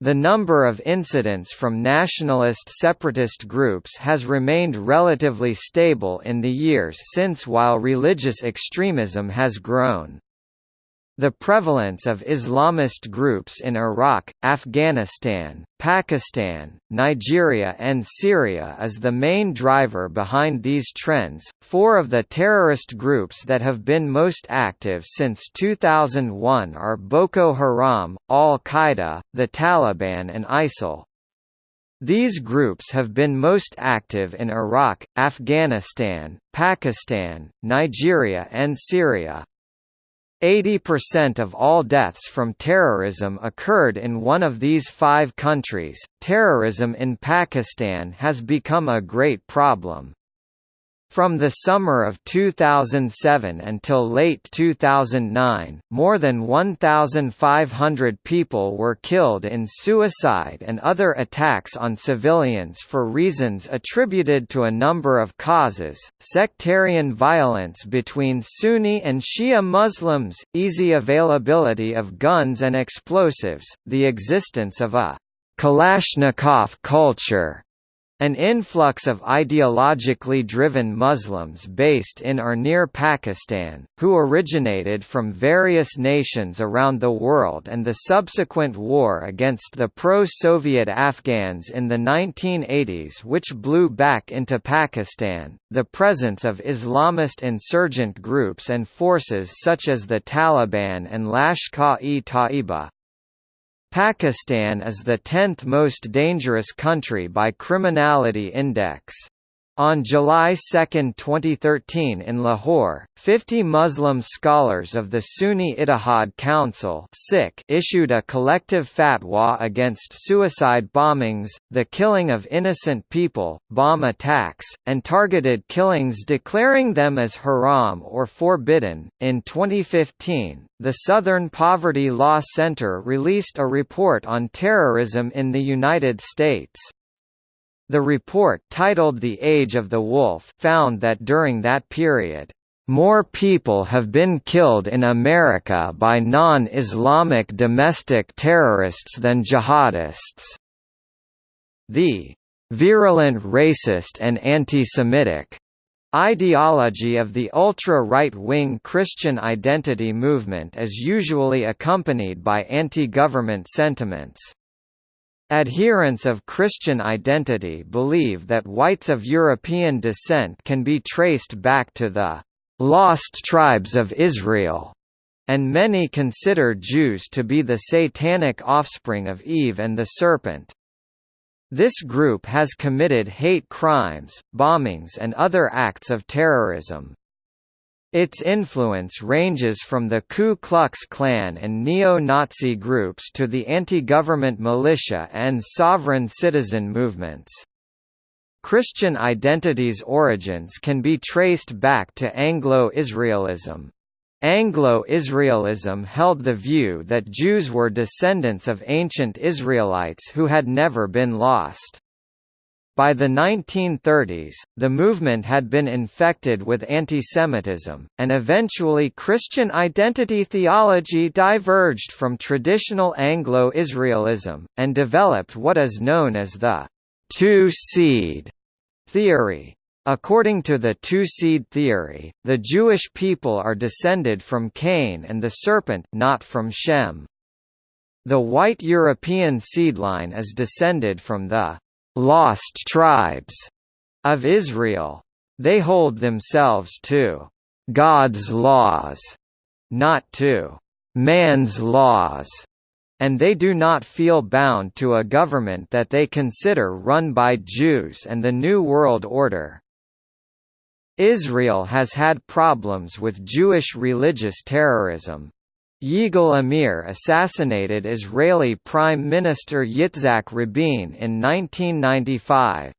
The number of incidents from nationalist separatist groups has remained relatively stable in the years since while religious extremism has grown. The prevalence of Islamist groups in Iraq, Afghanistan, Pakistan, Nigeria, and Syria is the main driver behind these trends. Four of the terrorist groups that have been most active since 2001 are Boko Haram, Al Qaeda, the Taliban, and ISIL. These groups have been most active in Iraq, Afghanistan, Pakistan, Nigeria, and Syria. 80% of all deaths from terrorism occurred in one of these five countries. Terrorism in Pakistan has become a great problem. From the summer of 2007 until late 2009, more than 1,500 people were killed in suicide and other attacks on civilians for reasons attributed to a number of causes, sectarian violence between Sunni and Shia Muslims, easy availability of guns and explosives, the existence of a Kalashnikov culture, an influx of ideologically driven Muslims based in or near Pakistan, who originated from various nations around the world and the subsequent war against the pro-Soviet Afghans in the 1980s which blew back into Pakistan, the presence of Islamist insurgent groups and forces such as the Taliban and Lashkar-e-Taiba, Pakistan is the 10th most dangerous country by Criminality Index. On July 2, 2013 in Lahore, 50 Muslim scholars of the Sunni Ittihad Council issued a collective fatwa against suicide bombings, the killing of innocent people, bomb attacks, and targeted killings declaring them as haram or forbidden. In 2015, the Southern Poverty Law Center released a report on terrorism in the United States. The report titled The Age of the Wolf found that during that period, "...more people have been killed in America by non-Islamic domestic terrorists than jihadists." The "...virulent racist and anti-Semitic," ideology of the ultra-right-wing Christian identity movement is usually accompanied by anti-government sentiments. Adherents of Christian identity believe that whites of European descent can be traced back to the «lost tribes of Israel», and many consider Jews to be the satanic offspring of Eve and the serpent. This group has committed hate crimes, bombings and other acts of terrorism. Its influence ranges from the Ku Klux Klan and neo-Nazi groups to the anti-government militia and sovereign citizen movements. Christian identity's origins can be traced back to Anglo-Israelism. Anglo-Israelism held the view that Jews were descendants of ancient Israelites who had never been lost. By the 1930s, the movement had been infected with antisemitism, and eventually Christian identity theology diverged from traditional Anglo-Israelism, and developed what is known as the two-seed theory. According to the two-seed theory, the Jewish people are descended from Cain and the serpent not from Shem. The white European seedline is descended from the lost tribes of Israel. They hold themselves to God's laws, not to man's laws, and they do not feel bound to a government that they consider run by Jews and the New World Order. Israel has had problems with Jewish religious terrorism, Yigal Amir assassinated Israeli Prime Minister Yitzhak Rabin in 1995.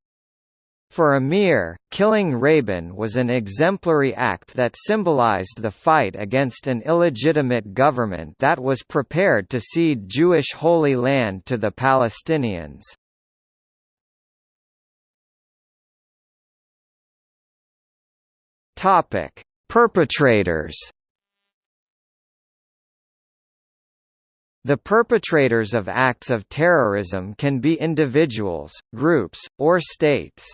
For Amir, killing Rabin was an exemplary act that symbolized the fight against an illegitimate government that was prepared to cede Jewish Holy Land to the Palestinians. Perpetrators The perpetrators of acts of terrorism can be individuals, groups, or states.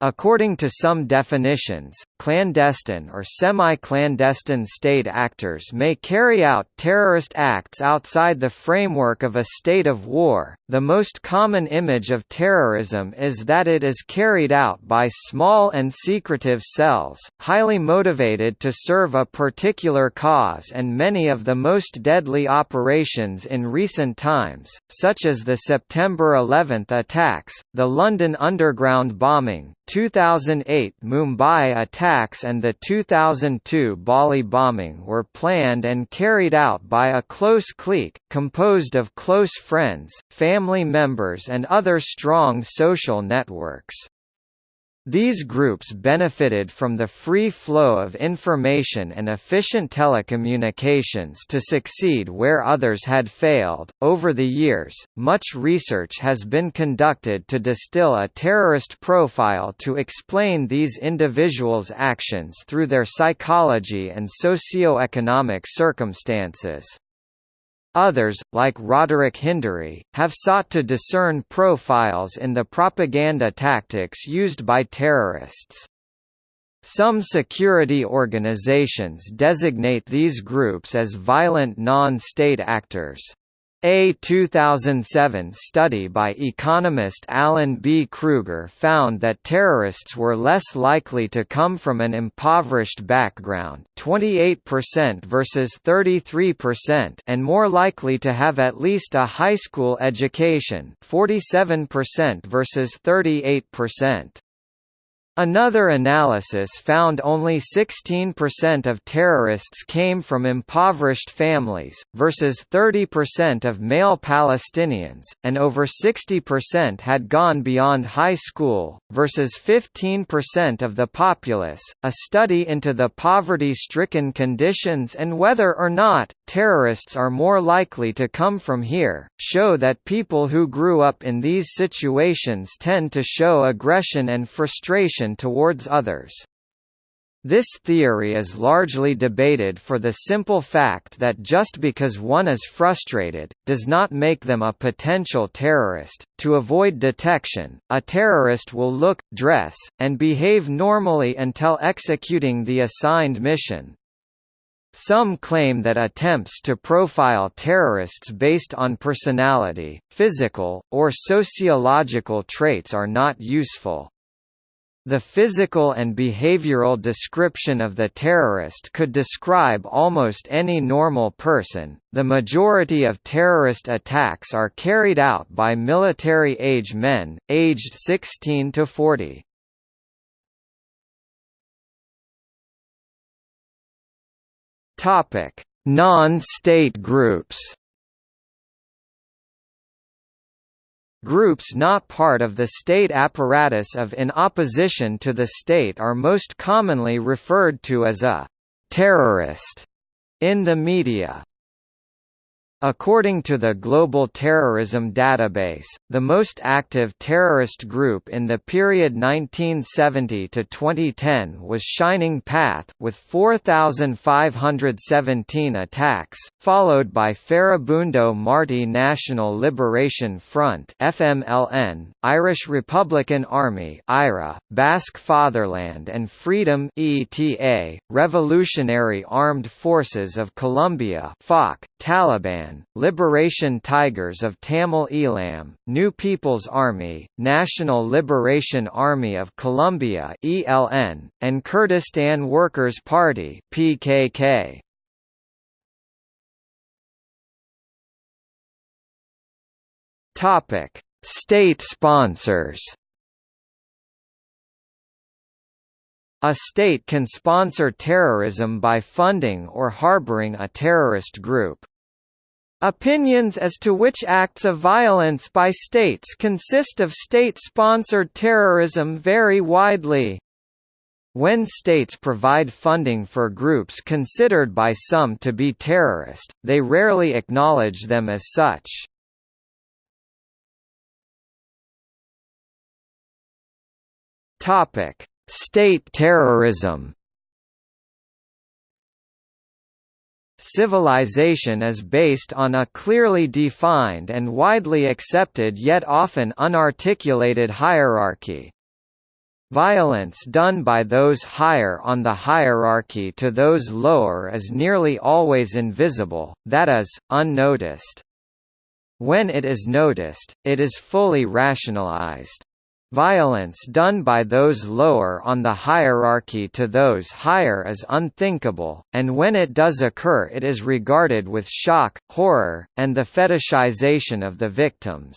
According to some definitions, clandestine or semi-clandestine state actors may carry out terrorist acts outside the framework of a state of war. The most common image of terrorism is that it is carried out by small and secretive cells, highly motivated to serve a particular cause and many of the most deadly operations in recent times, such as the September 11 attacks, the London Underground bombing, 2008 Mumbai attacks and the 2002 Bali bombing were planned and carried out by a close clique, composed of close friends, family members and other strong social networks. These groups benefited from the free flow of information and efficient telecommunications to succeed where others had failed. Over the years, much research has been conducted to distill a terrorist profile to explain these individuals' actions through their psychology and socio-economic circumstances. Others, like Roderick Hindery, have sought to discern profiles in the propaganda tactics used by terrorists. Some security organizations designate these groups as violent non-state actors. A 2007 study by economist Alan B. Krueger found that terrorists were less likely to come from an impoverished background 28% versus 33% and more likely to have at least a high school education 47% versus 38%. Another analysis found only 16% of terrorists came from impoverished families, versus 30% of male Palestinians, and over 60% had gone beyond high school, versus 15% of the populace. A study into the poverty stricken conditions and whether or not terrorists are more likely to come from here, show that people who grew up in these situations tend to show aggression and frustration towards others. This theory is largely debated for the simple fact that just because one is frustrated, does not make them a potential terrorist. To avoid detection, a terrorist will look, dress, and behave normally until executing the assigned mission, some claim that attempts to profile terrorists based on personality, physical, or sociological traits are not useful. The physical and behavioral description of the terrorist could describe almost any normal person. The majority of terrorist attacks are carried out by military age men, aged 16 to 40. Topic: Non-state groups. Groups not part of the state apparatus of in opposition to the state are most commonly referred to as a terrorist in the media. According to the Global Terrorism Database, the most active terrorist group in the period 1970 to 2010 was Shining Path with 4,517 attacks, followed by Farabundo Marti National Liberation Front (FMLN), Irish Republican Army (IRA), Basque Fatherland and Freedom (ETA), Revolutionary Armed Forces of Colombia (FARC), Taliban, Liberation Tigers of Tamil Eelam, New People's Army, National Liberation Army of Colombia (ELN), and Kurdistan Workers' Party (PKK). Topic: State sponsors. A state can sponsor terrorism by funding or harboring a terrorist group. Opinions as to which acts of violence by states consist of state-sponsored terrorism vary widely. When states provide funding for groups considered by some to be terrorist, they rarely acknowledge them as such. State terrorism Civilization is based on a clearly defined and widely accepted yet often unarticulated hierarchy. Violence done by those higher on the hierarchy to those lower is nearly always invisible, that is, unnoticed. When it is noticed, it is fully rationalized. Violence done by those lower on the hierarchy to those higher is unthinkable, and when it does occur it is regarded with shock, horror, and the fetishization of the victims.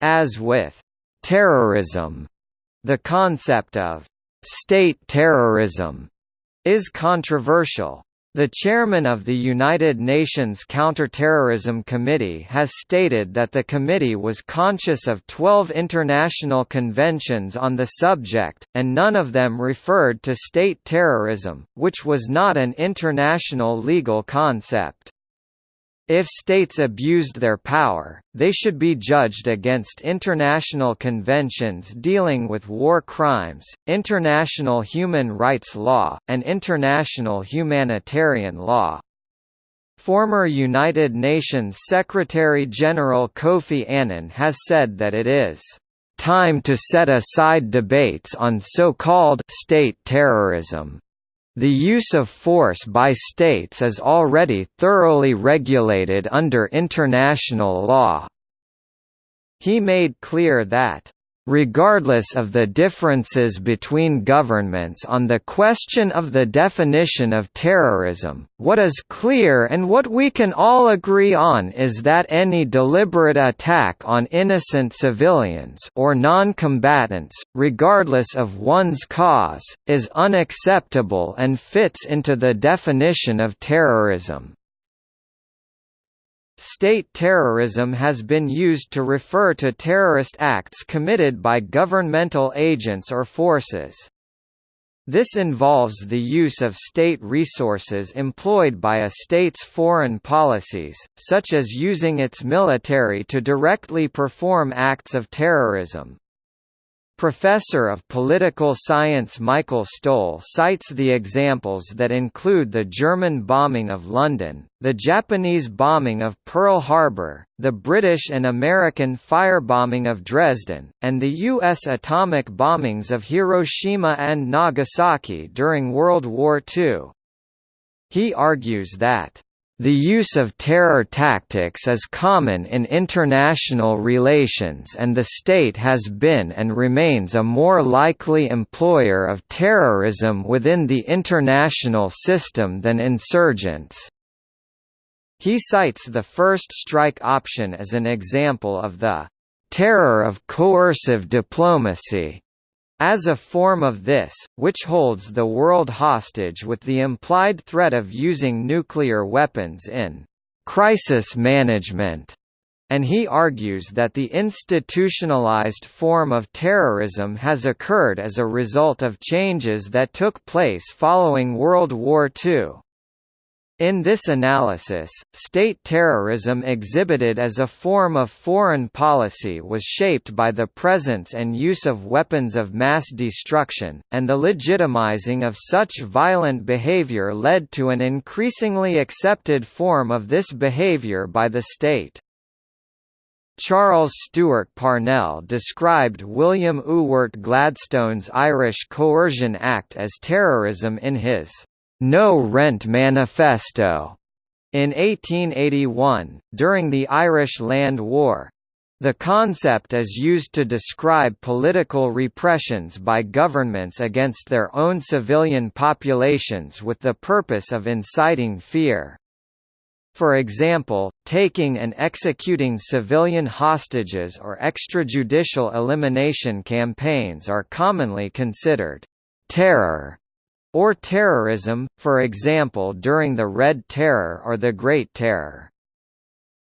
As with terrorism, the concept of state terrorism is controversial. The chairman of the United Nations Counterterrorism Committee has stated that the committee was conscious of 12 international conventions on the subject, and none of them referred to state terrorism, which was not an international legal concept. If states abused their power, they should be judged against international conventions dealing with war crimes, international human rights law, and international humanitarian law. Former United Nations Secretary-General Kofi Annan has said that it is time to set aside debates on so-called state terrorism the use of force by states is already thoroughly regulated under international law. He made clear that Regardless of the differences between governments on the question of the definition of terrorism, what is clear and what we can all agree on is that any deliberate attack on innocent civilians or non-combatants, regardless of one's cause, is unacceptable and fits into the definition of terrorism. State terrorism has been used to refer to terrorist acts committed by governmental agents or forces. This involves the use of state resources employed by a state's foreign policies, such as using its military to directly perform acts of terrorism. Professor of Political Science Michael Stohl cites the examples that include the German bombing of London, the Japanese bombing of Pearl Harbor, the British and American firebombing of Dresden, and the U.S. atomic bombings of Hiroshima and Nagasaki during World War II. He argues that the use of terror tactics is common in international relations and the state has been and remains a more likely employer of terrorism within the international system than insurgents. He cites the first strike option as an example of the terror of coercive diplomacy as a form of this, which holds the world hostage with the implied threat of using nuclear weapons in crisis management, and he argues that the institutionalized form of terrorism has occurred as a result of changes that took place following World War II. In this analysis, state terrorism exhibited as a form of foreign policy was shaped by the presence and use of weapons of mass destruction, and the legitimizing of such violent behavior led to an increasingly accepted form of this behavior by the state. Charles Stewart Parnell described William Ewart Gladstone's Irish Coercion Act as terrorism in his no Rent Manifesto in 1881, during the Irish Land War. The concept is used to describe political repressions by governments against their own civilian populations with the purpose of inciting fear. For example, taking and executing civilian hostages or extrajudicial elimination campaigns are commonly considered terror or terrorism, for example during the Red Terror or the Great Terror.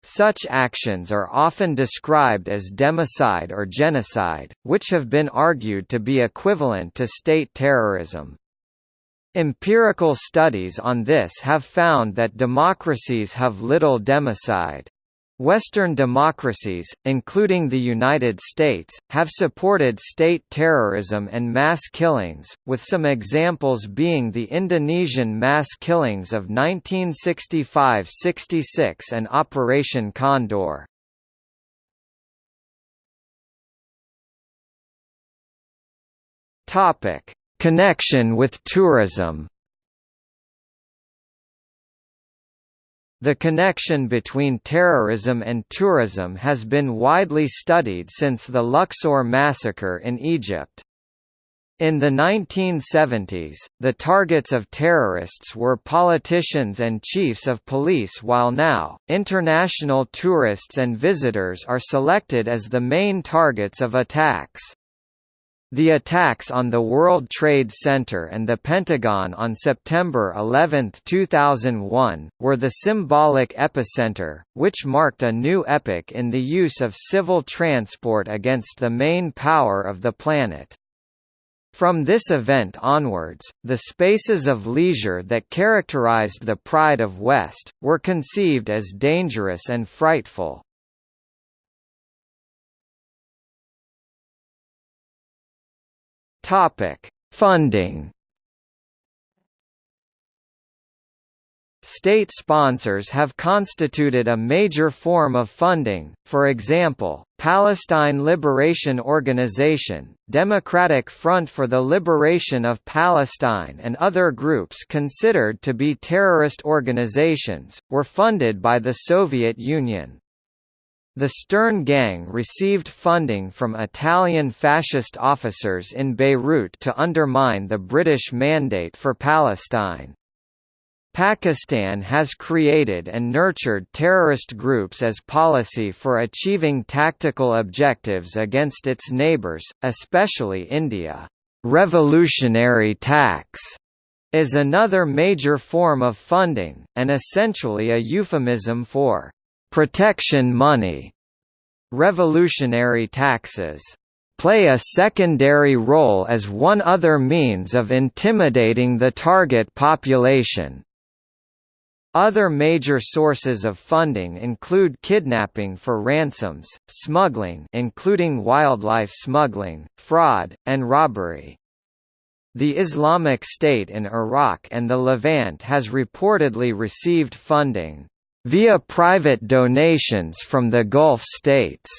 Such actions are often described as democide or genocide, which have been argued to be equivalent to state terrorism. Empirical studies on this have found that democracies have little democide. Western democracies, including the United States, have supported state terrorism and mass killings, with some examples being the Indonesian mass killings of 1965–66 and Operation Condor. Connection with tourism The connection between terrorism and tourism has been widely studied since the Luxor massacre in Egypt. In the 1970s, the targets of terrorists were politicians and chiefs of police while now, international tourists and visitors are selected as the main targets of attacks. The attacks on the World Trade Center and the Pentagon on September 11, 2001, were the symbolic epicenter, which marked a new epoch in the use of civil transport against the main power of the planet. From this event onwards, the spaces of leisure that characterized the Pride of West, were conceived as dangerous and frightful. Topic: Funding. State sponsors have constituted a major form of funding, for example, Palestine Liberation Organization, Democratic Front for the Liberation of Palestine and other groups considered to be terrorist organizations, were funded by the Soviet Union. The Stern Gang received funding from Italian fascist officers in Beirut to undermine the British mandate for Palestine. Pakistan has created and nurtured terrorist groups as policy for achieving tactical objectives against its neighbours, especially India. Revolutionary tax is another major form of funding, and essentially a euphemism for protection money. Revolutionary taxes play a secondary role as one other means of intimidating the target population. Other major sources of funding include kidnapping for ransoms, smuggling including wildlife smuggling, fraud, and robbery. The Islamic State in Iraq and the Levant has reportedly received funding via private donations from the Gulf states.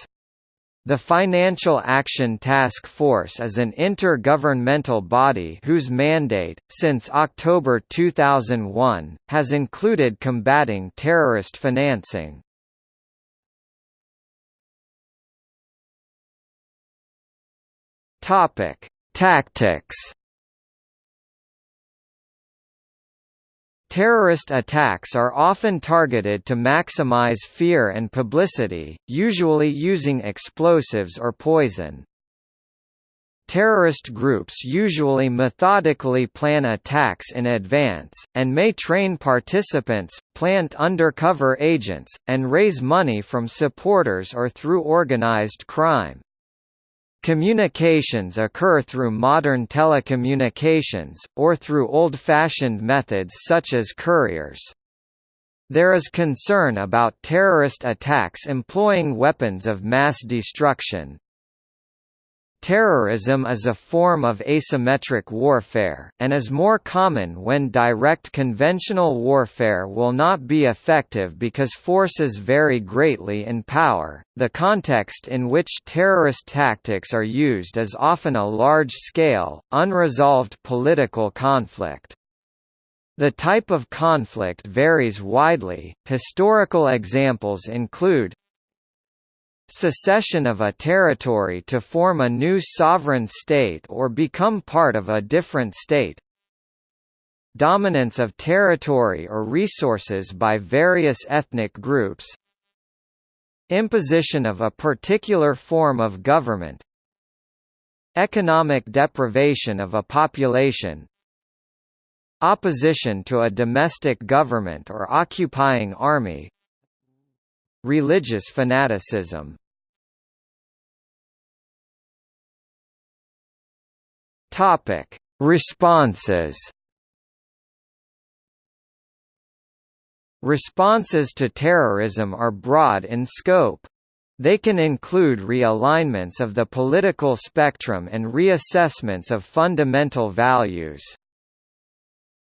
The Financial Action Task Force is an intergovernmental body whose mandate, since October 2001, has included combating terrorist financing. Tactics Terrorist attacks are often targeted to maximize fear and publicity, usually using explosives or poison. Terrorist groups usually methodically plan attacks in advance, and may train participants, plant undercover agents, and raise money from supporters or through organized crime. Communications occur through modern telecommunications, or through old-fashioned methods such as couriers. There is concern about terrorist attacks employing weapons of mass destruction, Terrorism is a form of asymmetric warfare, and is more common when direct conventional warfare will not be effective because forces vary greatly in power. The context in which terrorist tactics are used is often a large scale, unresolved political conflict. The type of conflict varies widely. Historical examples include secession of a territory to form a new sovereign state or become part of a different state. Dominance of territory or resources by various ethnic groups. Imposition of a particular form of government. Economic deprivation of a population. Opposition to a domestic government or occupying army. Religious fanaticism Topic: Responses. Responses to terrorism are broad in scope. They can include realignments of the political spectrum and reassessments of fundamental values.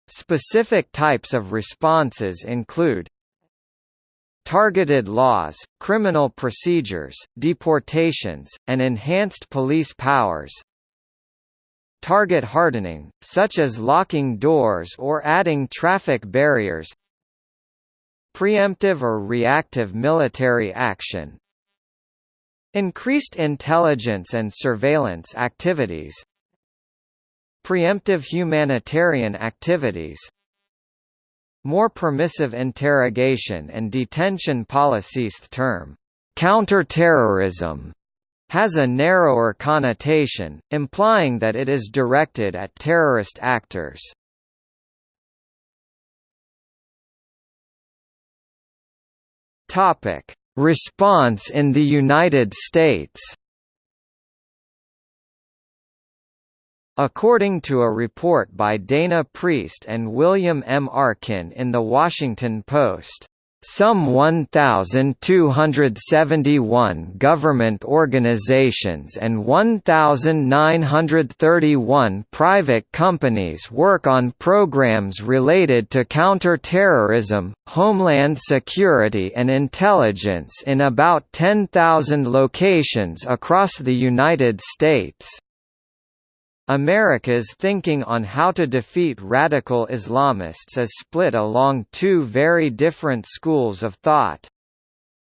Specific types of responses include targeted laws, criminal procedures, deportations, and enhanced police powers, target hardening, such as locking doors or adding traffic barriers. Preemptive or reactive military action. Increased intelligence and surveillance activities. Preemptive humanitarian activities. More permissive interrogation and detention policies term counterterrorism has a narrower connotation, implying that it is directed at terrorist actors. Topic: Response in the United States. According to a report by Dana Priest and William M. Arkin in The Washington Post, some 1,271 government organizations and 1,931 private companies work on programs related to counterterrorism, homeland security and intelligence in about 10,000 locations across the United States. America's thinking on how to defeat radical Islamists is split along two very different schools of thought.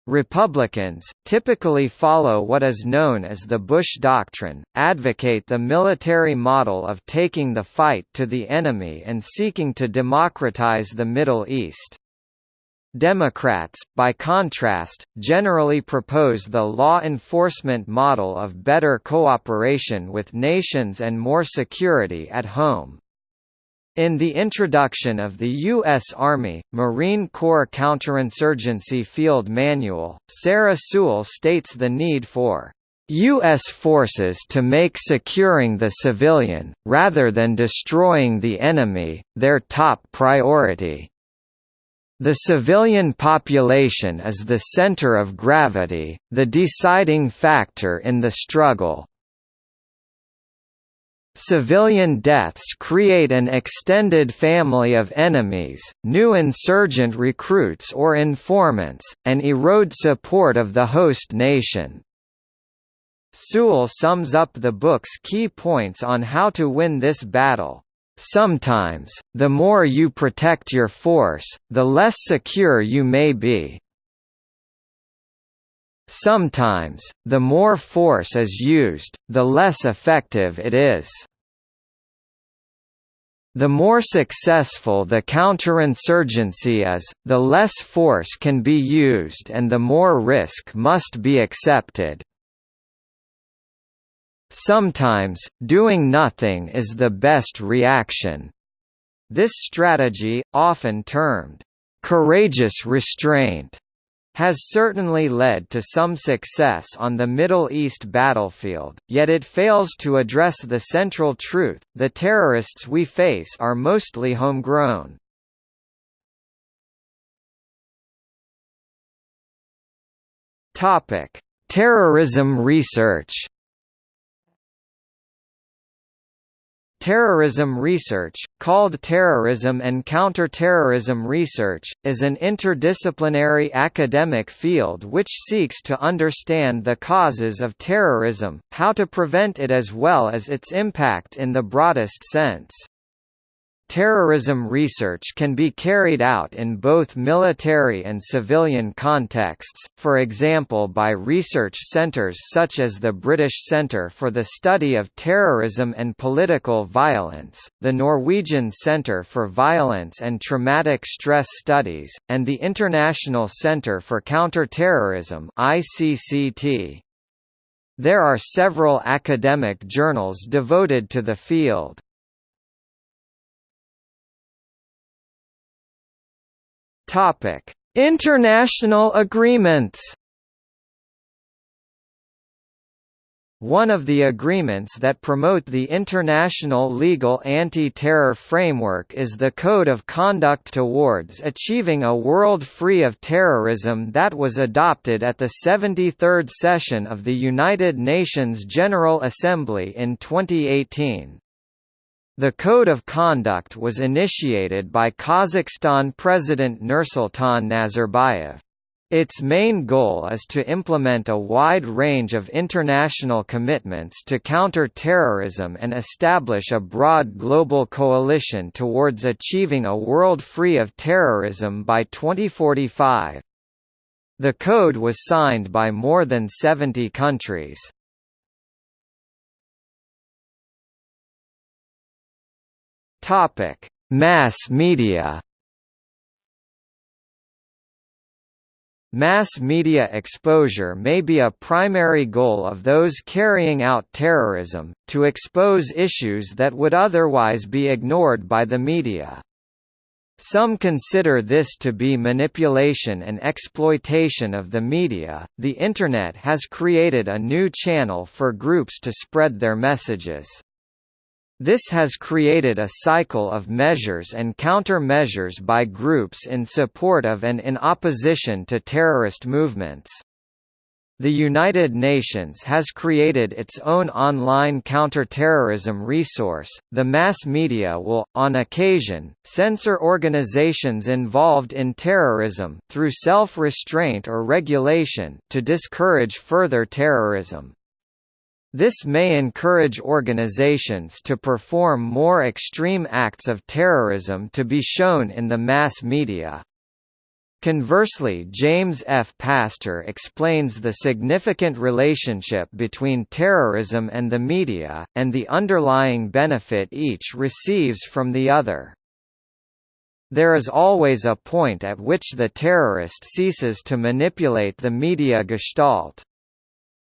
Republicans, typically follow what is known as the Bush Doctrine, advocate the military model of taking the fight to the enemy and seeking to democratize the Middle East. Democrats, by contrast, generally propose the law enforcement model of better cooperation with nations and more security at home. In the introduction of the U.S. Army, Marine Corps Counterinsurgency Field Manual, Sarah Sewall states the need for U.S. forces to make securing the civilian, rather than destroying the enemy, their top priority. The civilian population is the center of gravity, the deciding factor in the struggle, Civilian deaths create an extended family of enemies, new insurgent recruits or informants, and erode support of the host nation. Sewall sums up the book's key points on how to win this battle. Sometimes, the more you protect your force, the less secure you may be. Sometimes, the more force is used, the less effective it is. The more successful the counterinsurgency is, the less force can be used and the more risk must be accepted. Sometimes, doing nothing is the best reaction. This strategy, often termed, "...courageous restraint", has certainly led to some success on the Middle East battlefield, yet it fails to address the central truth, the terrorists we face are mostly homegrown. Terrorism research Terrorism research, called terrorism and counterterrorism research, is an interdisciplinary academic field which seeks to understand the causes of terrorism, how to prevent it as well as its impact in the broadest sense. Terrorism research can be carried out in both military and civilian contexts, for example by research centres such as the British Centre for the Study of Terrorism and Political Violence, the Norwegian Centre for Violence and Traumatic Stress Studies, and the International Centre for Counter-Terrorism There are several academic journals devoted to the field. Topic: International agreements. One of the agreements that promote the international legal anti-terror framework is the Code of Conduct Towards Achieving a World Free of Terrorism that was adopted at the 73rd session of the United Nations General Assembly in 2018. The Code of Conduct was initiated by Kazakhstan President Nursultan Nazarbayev. Its main goal is to implement a wide range of international commitments to counter terrorism and establish a broad global coalition towards achieving a world free of terrorism by 2045. The code was signed by more than 70 countries. Topic: Mass media. Mass media exposure may be a primary goal of those carrying out terrorism, to expose issues that would otherwise be ignored by the media. Some consider this to be manipulation and exploitation of the media. The Internet has created a new channel for groups to spread their messages. This has created a cycle of measures and countermeasures by groups in support of and in opposition to terrorist movements. The United Nations has created its own online counterterrorism resource. The mass media will, on occasion, censor organizations involved in terrorism through self-restraint or regulation to discourage further terrorism. This may encourage organizations to perform more extreme acts of terrorism to be shown in the mass media. Conversely James F. Pastor explains the significant relationship between terrorism and the media, and the underlying benefit each receives from the other. There is always a point at which the terrorist ceases to manipulate the media gestalt.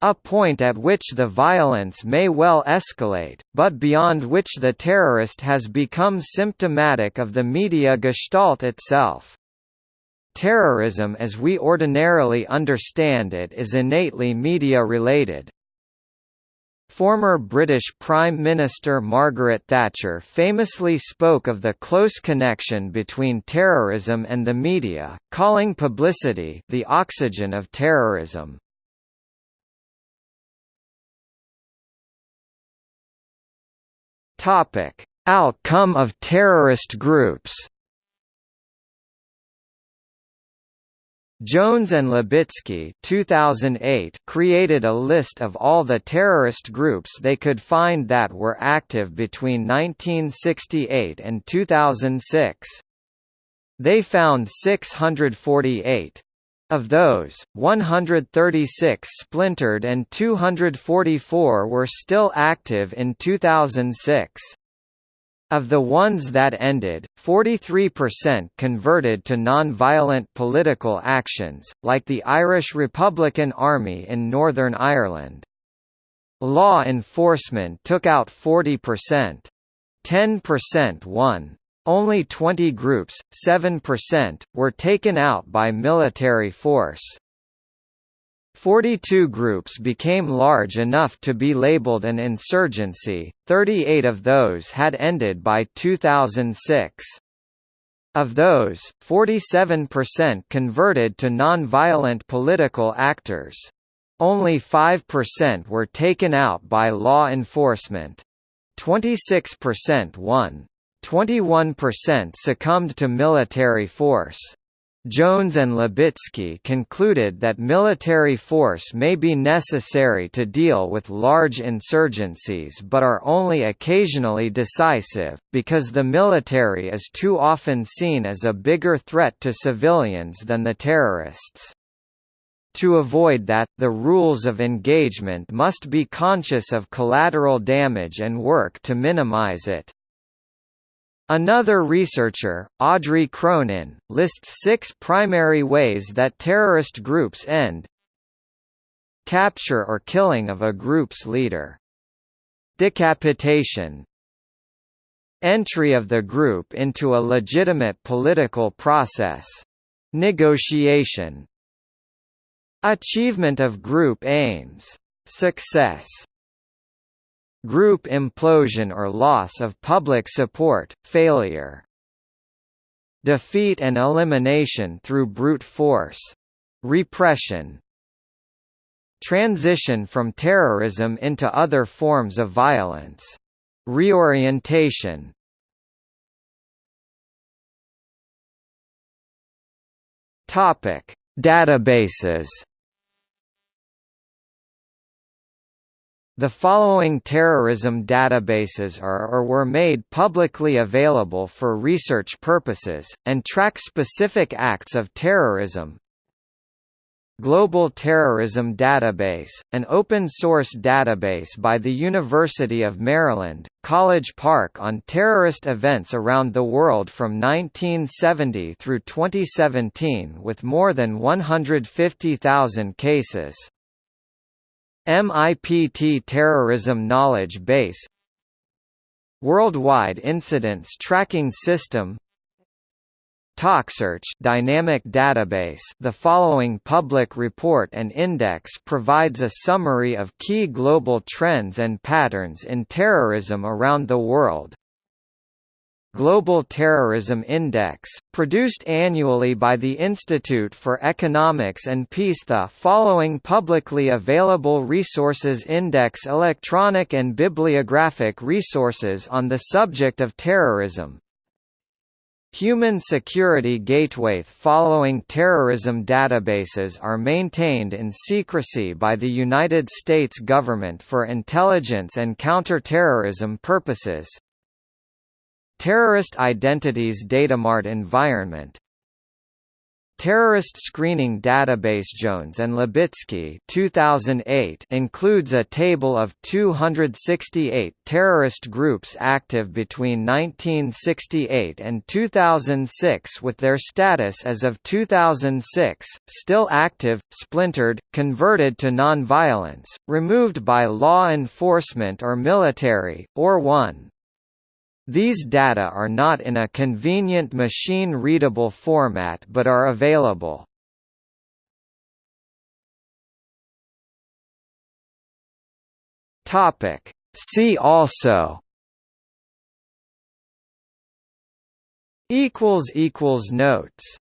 A point at which the violence may well escalate, but beyond which the terrorist has become symptomatic of the media gestalt itself. Terrorism as we ordinarily understand it is innately media-related. Former British Prime Minister Margaret Thatcher famously spoke of the close connection between terrorism and the media, calling publicity the oxygen of terrorism. Topic: Outcome of terrorist groups Jones and Libicki 2008 created a list of all the terrorist groups they could find that were active between 1968 and 2006. They found 648. Of those, 136 splintered and 244 were still active in 2006. Of the ones that ended, 43% converted to non-violent political actions, like the Irish Republican Army in Northern Ireland. Law enforcement took out 40%. 10% won. Only 20 groups, 7%, were taken out by military force. 42 groups became large enough to be labeled an insurgency, 38 of those had ended by 2006. Of those, 47% converted to non-violent political actors. Only 5% were taken out by law enforcement. 26% won. 21% succumbed to military force. Jones and Libicki concluded that military force may be necessary to deal with large insurgencies but are only occasionally decisive, because the military is too often seen as a bigger threat to civilians than the terrorists. To avoid that, the rules of engagement must be conscious of collateral damage and work to minimize it. Another researcher, Audrey Cronin, lists six primary ways that terrorist groups end Capture or killing of a group's leader. Decapitation Entry of the group into a legitimate political process. Negotiation Achievement of group aims. Success Group implosion or loss of public support, failure. Defeat and elimination through brute force. Repression. Transition from terrorism into other forms of violence. Reorientation. Topic: Databases The following terrorism databases are or were made publicly available for research purposes, and track specific acts of terrorism. Global Terrorism Database, an open-source database by the University of Maryland, College Park on terrorist events around the world from 1970 through 2017 with more than 150,000 cases. MIPT Terrorism Knowledge Base Worldwide Incidents Tracking System TalkSearch dynamic database The following public report and index provides a summary of key global trends and patterns in terrorism around the world. Global Terrorism Index, produced annually by the Institute for Economics and Peace The following publicly available resources index electronic and bibliographic resources on the subject of terrorism, Human Security Gateway Following terrorism databases are maintained in secrecy by the United States government for intelligence and counterterrorism purposes. Terrorist Identities Datamart Environment terrorist screening database Jones and Libicki 2008 includes a table of 268 terrorist groups active between 1968 and 2006 with their status as of 2006, still active, splintered, converted to nonviolence, removed by law enforcement or military, or won. These data are not in a convenient machine-readable format but are available. See also Notes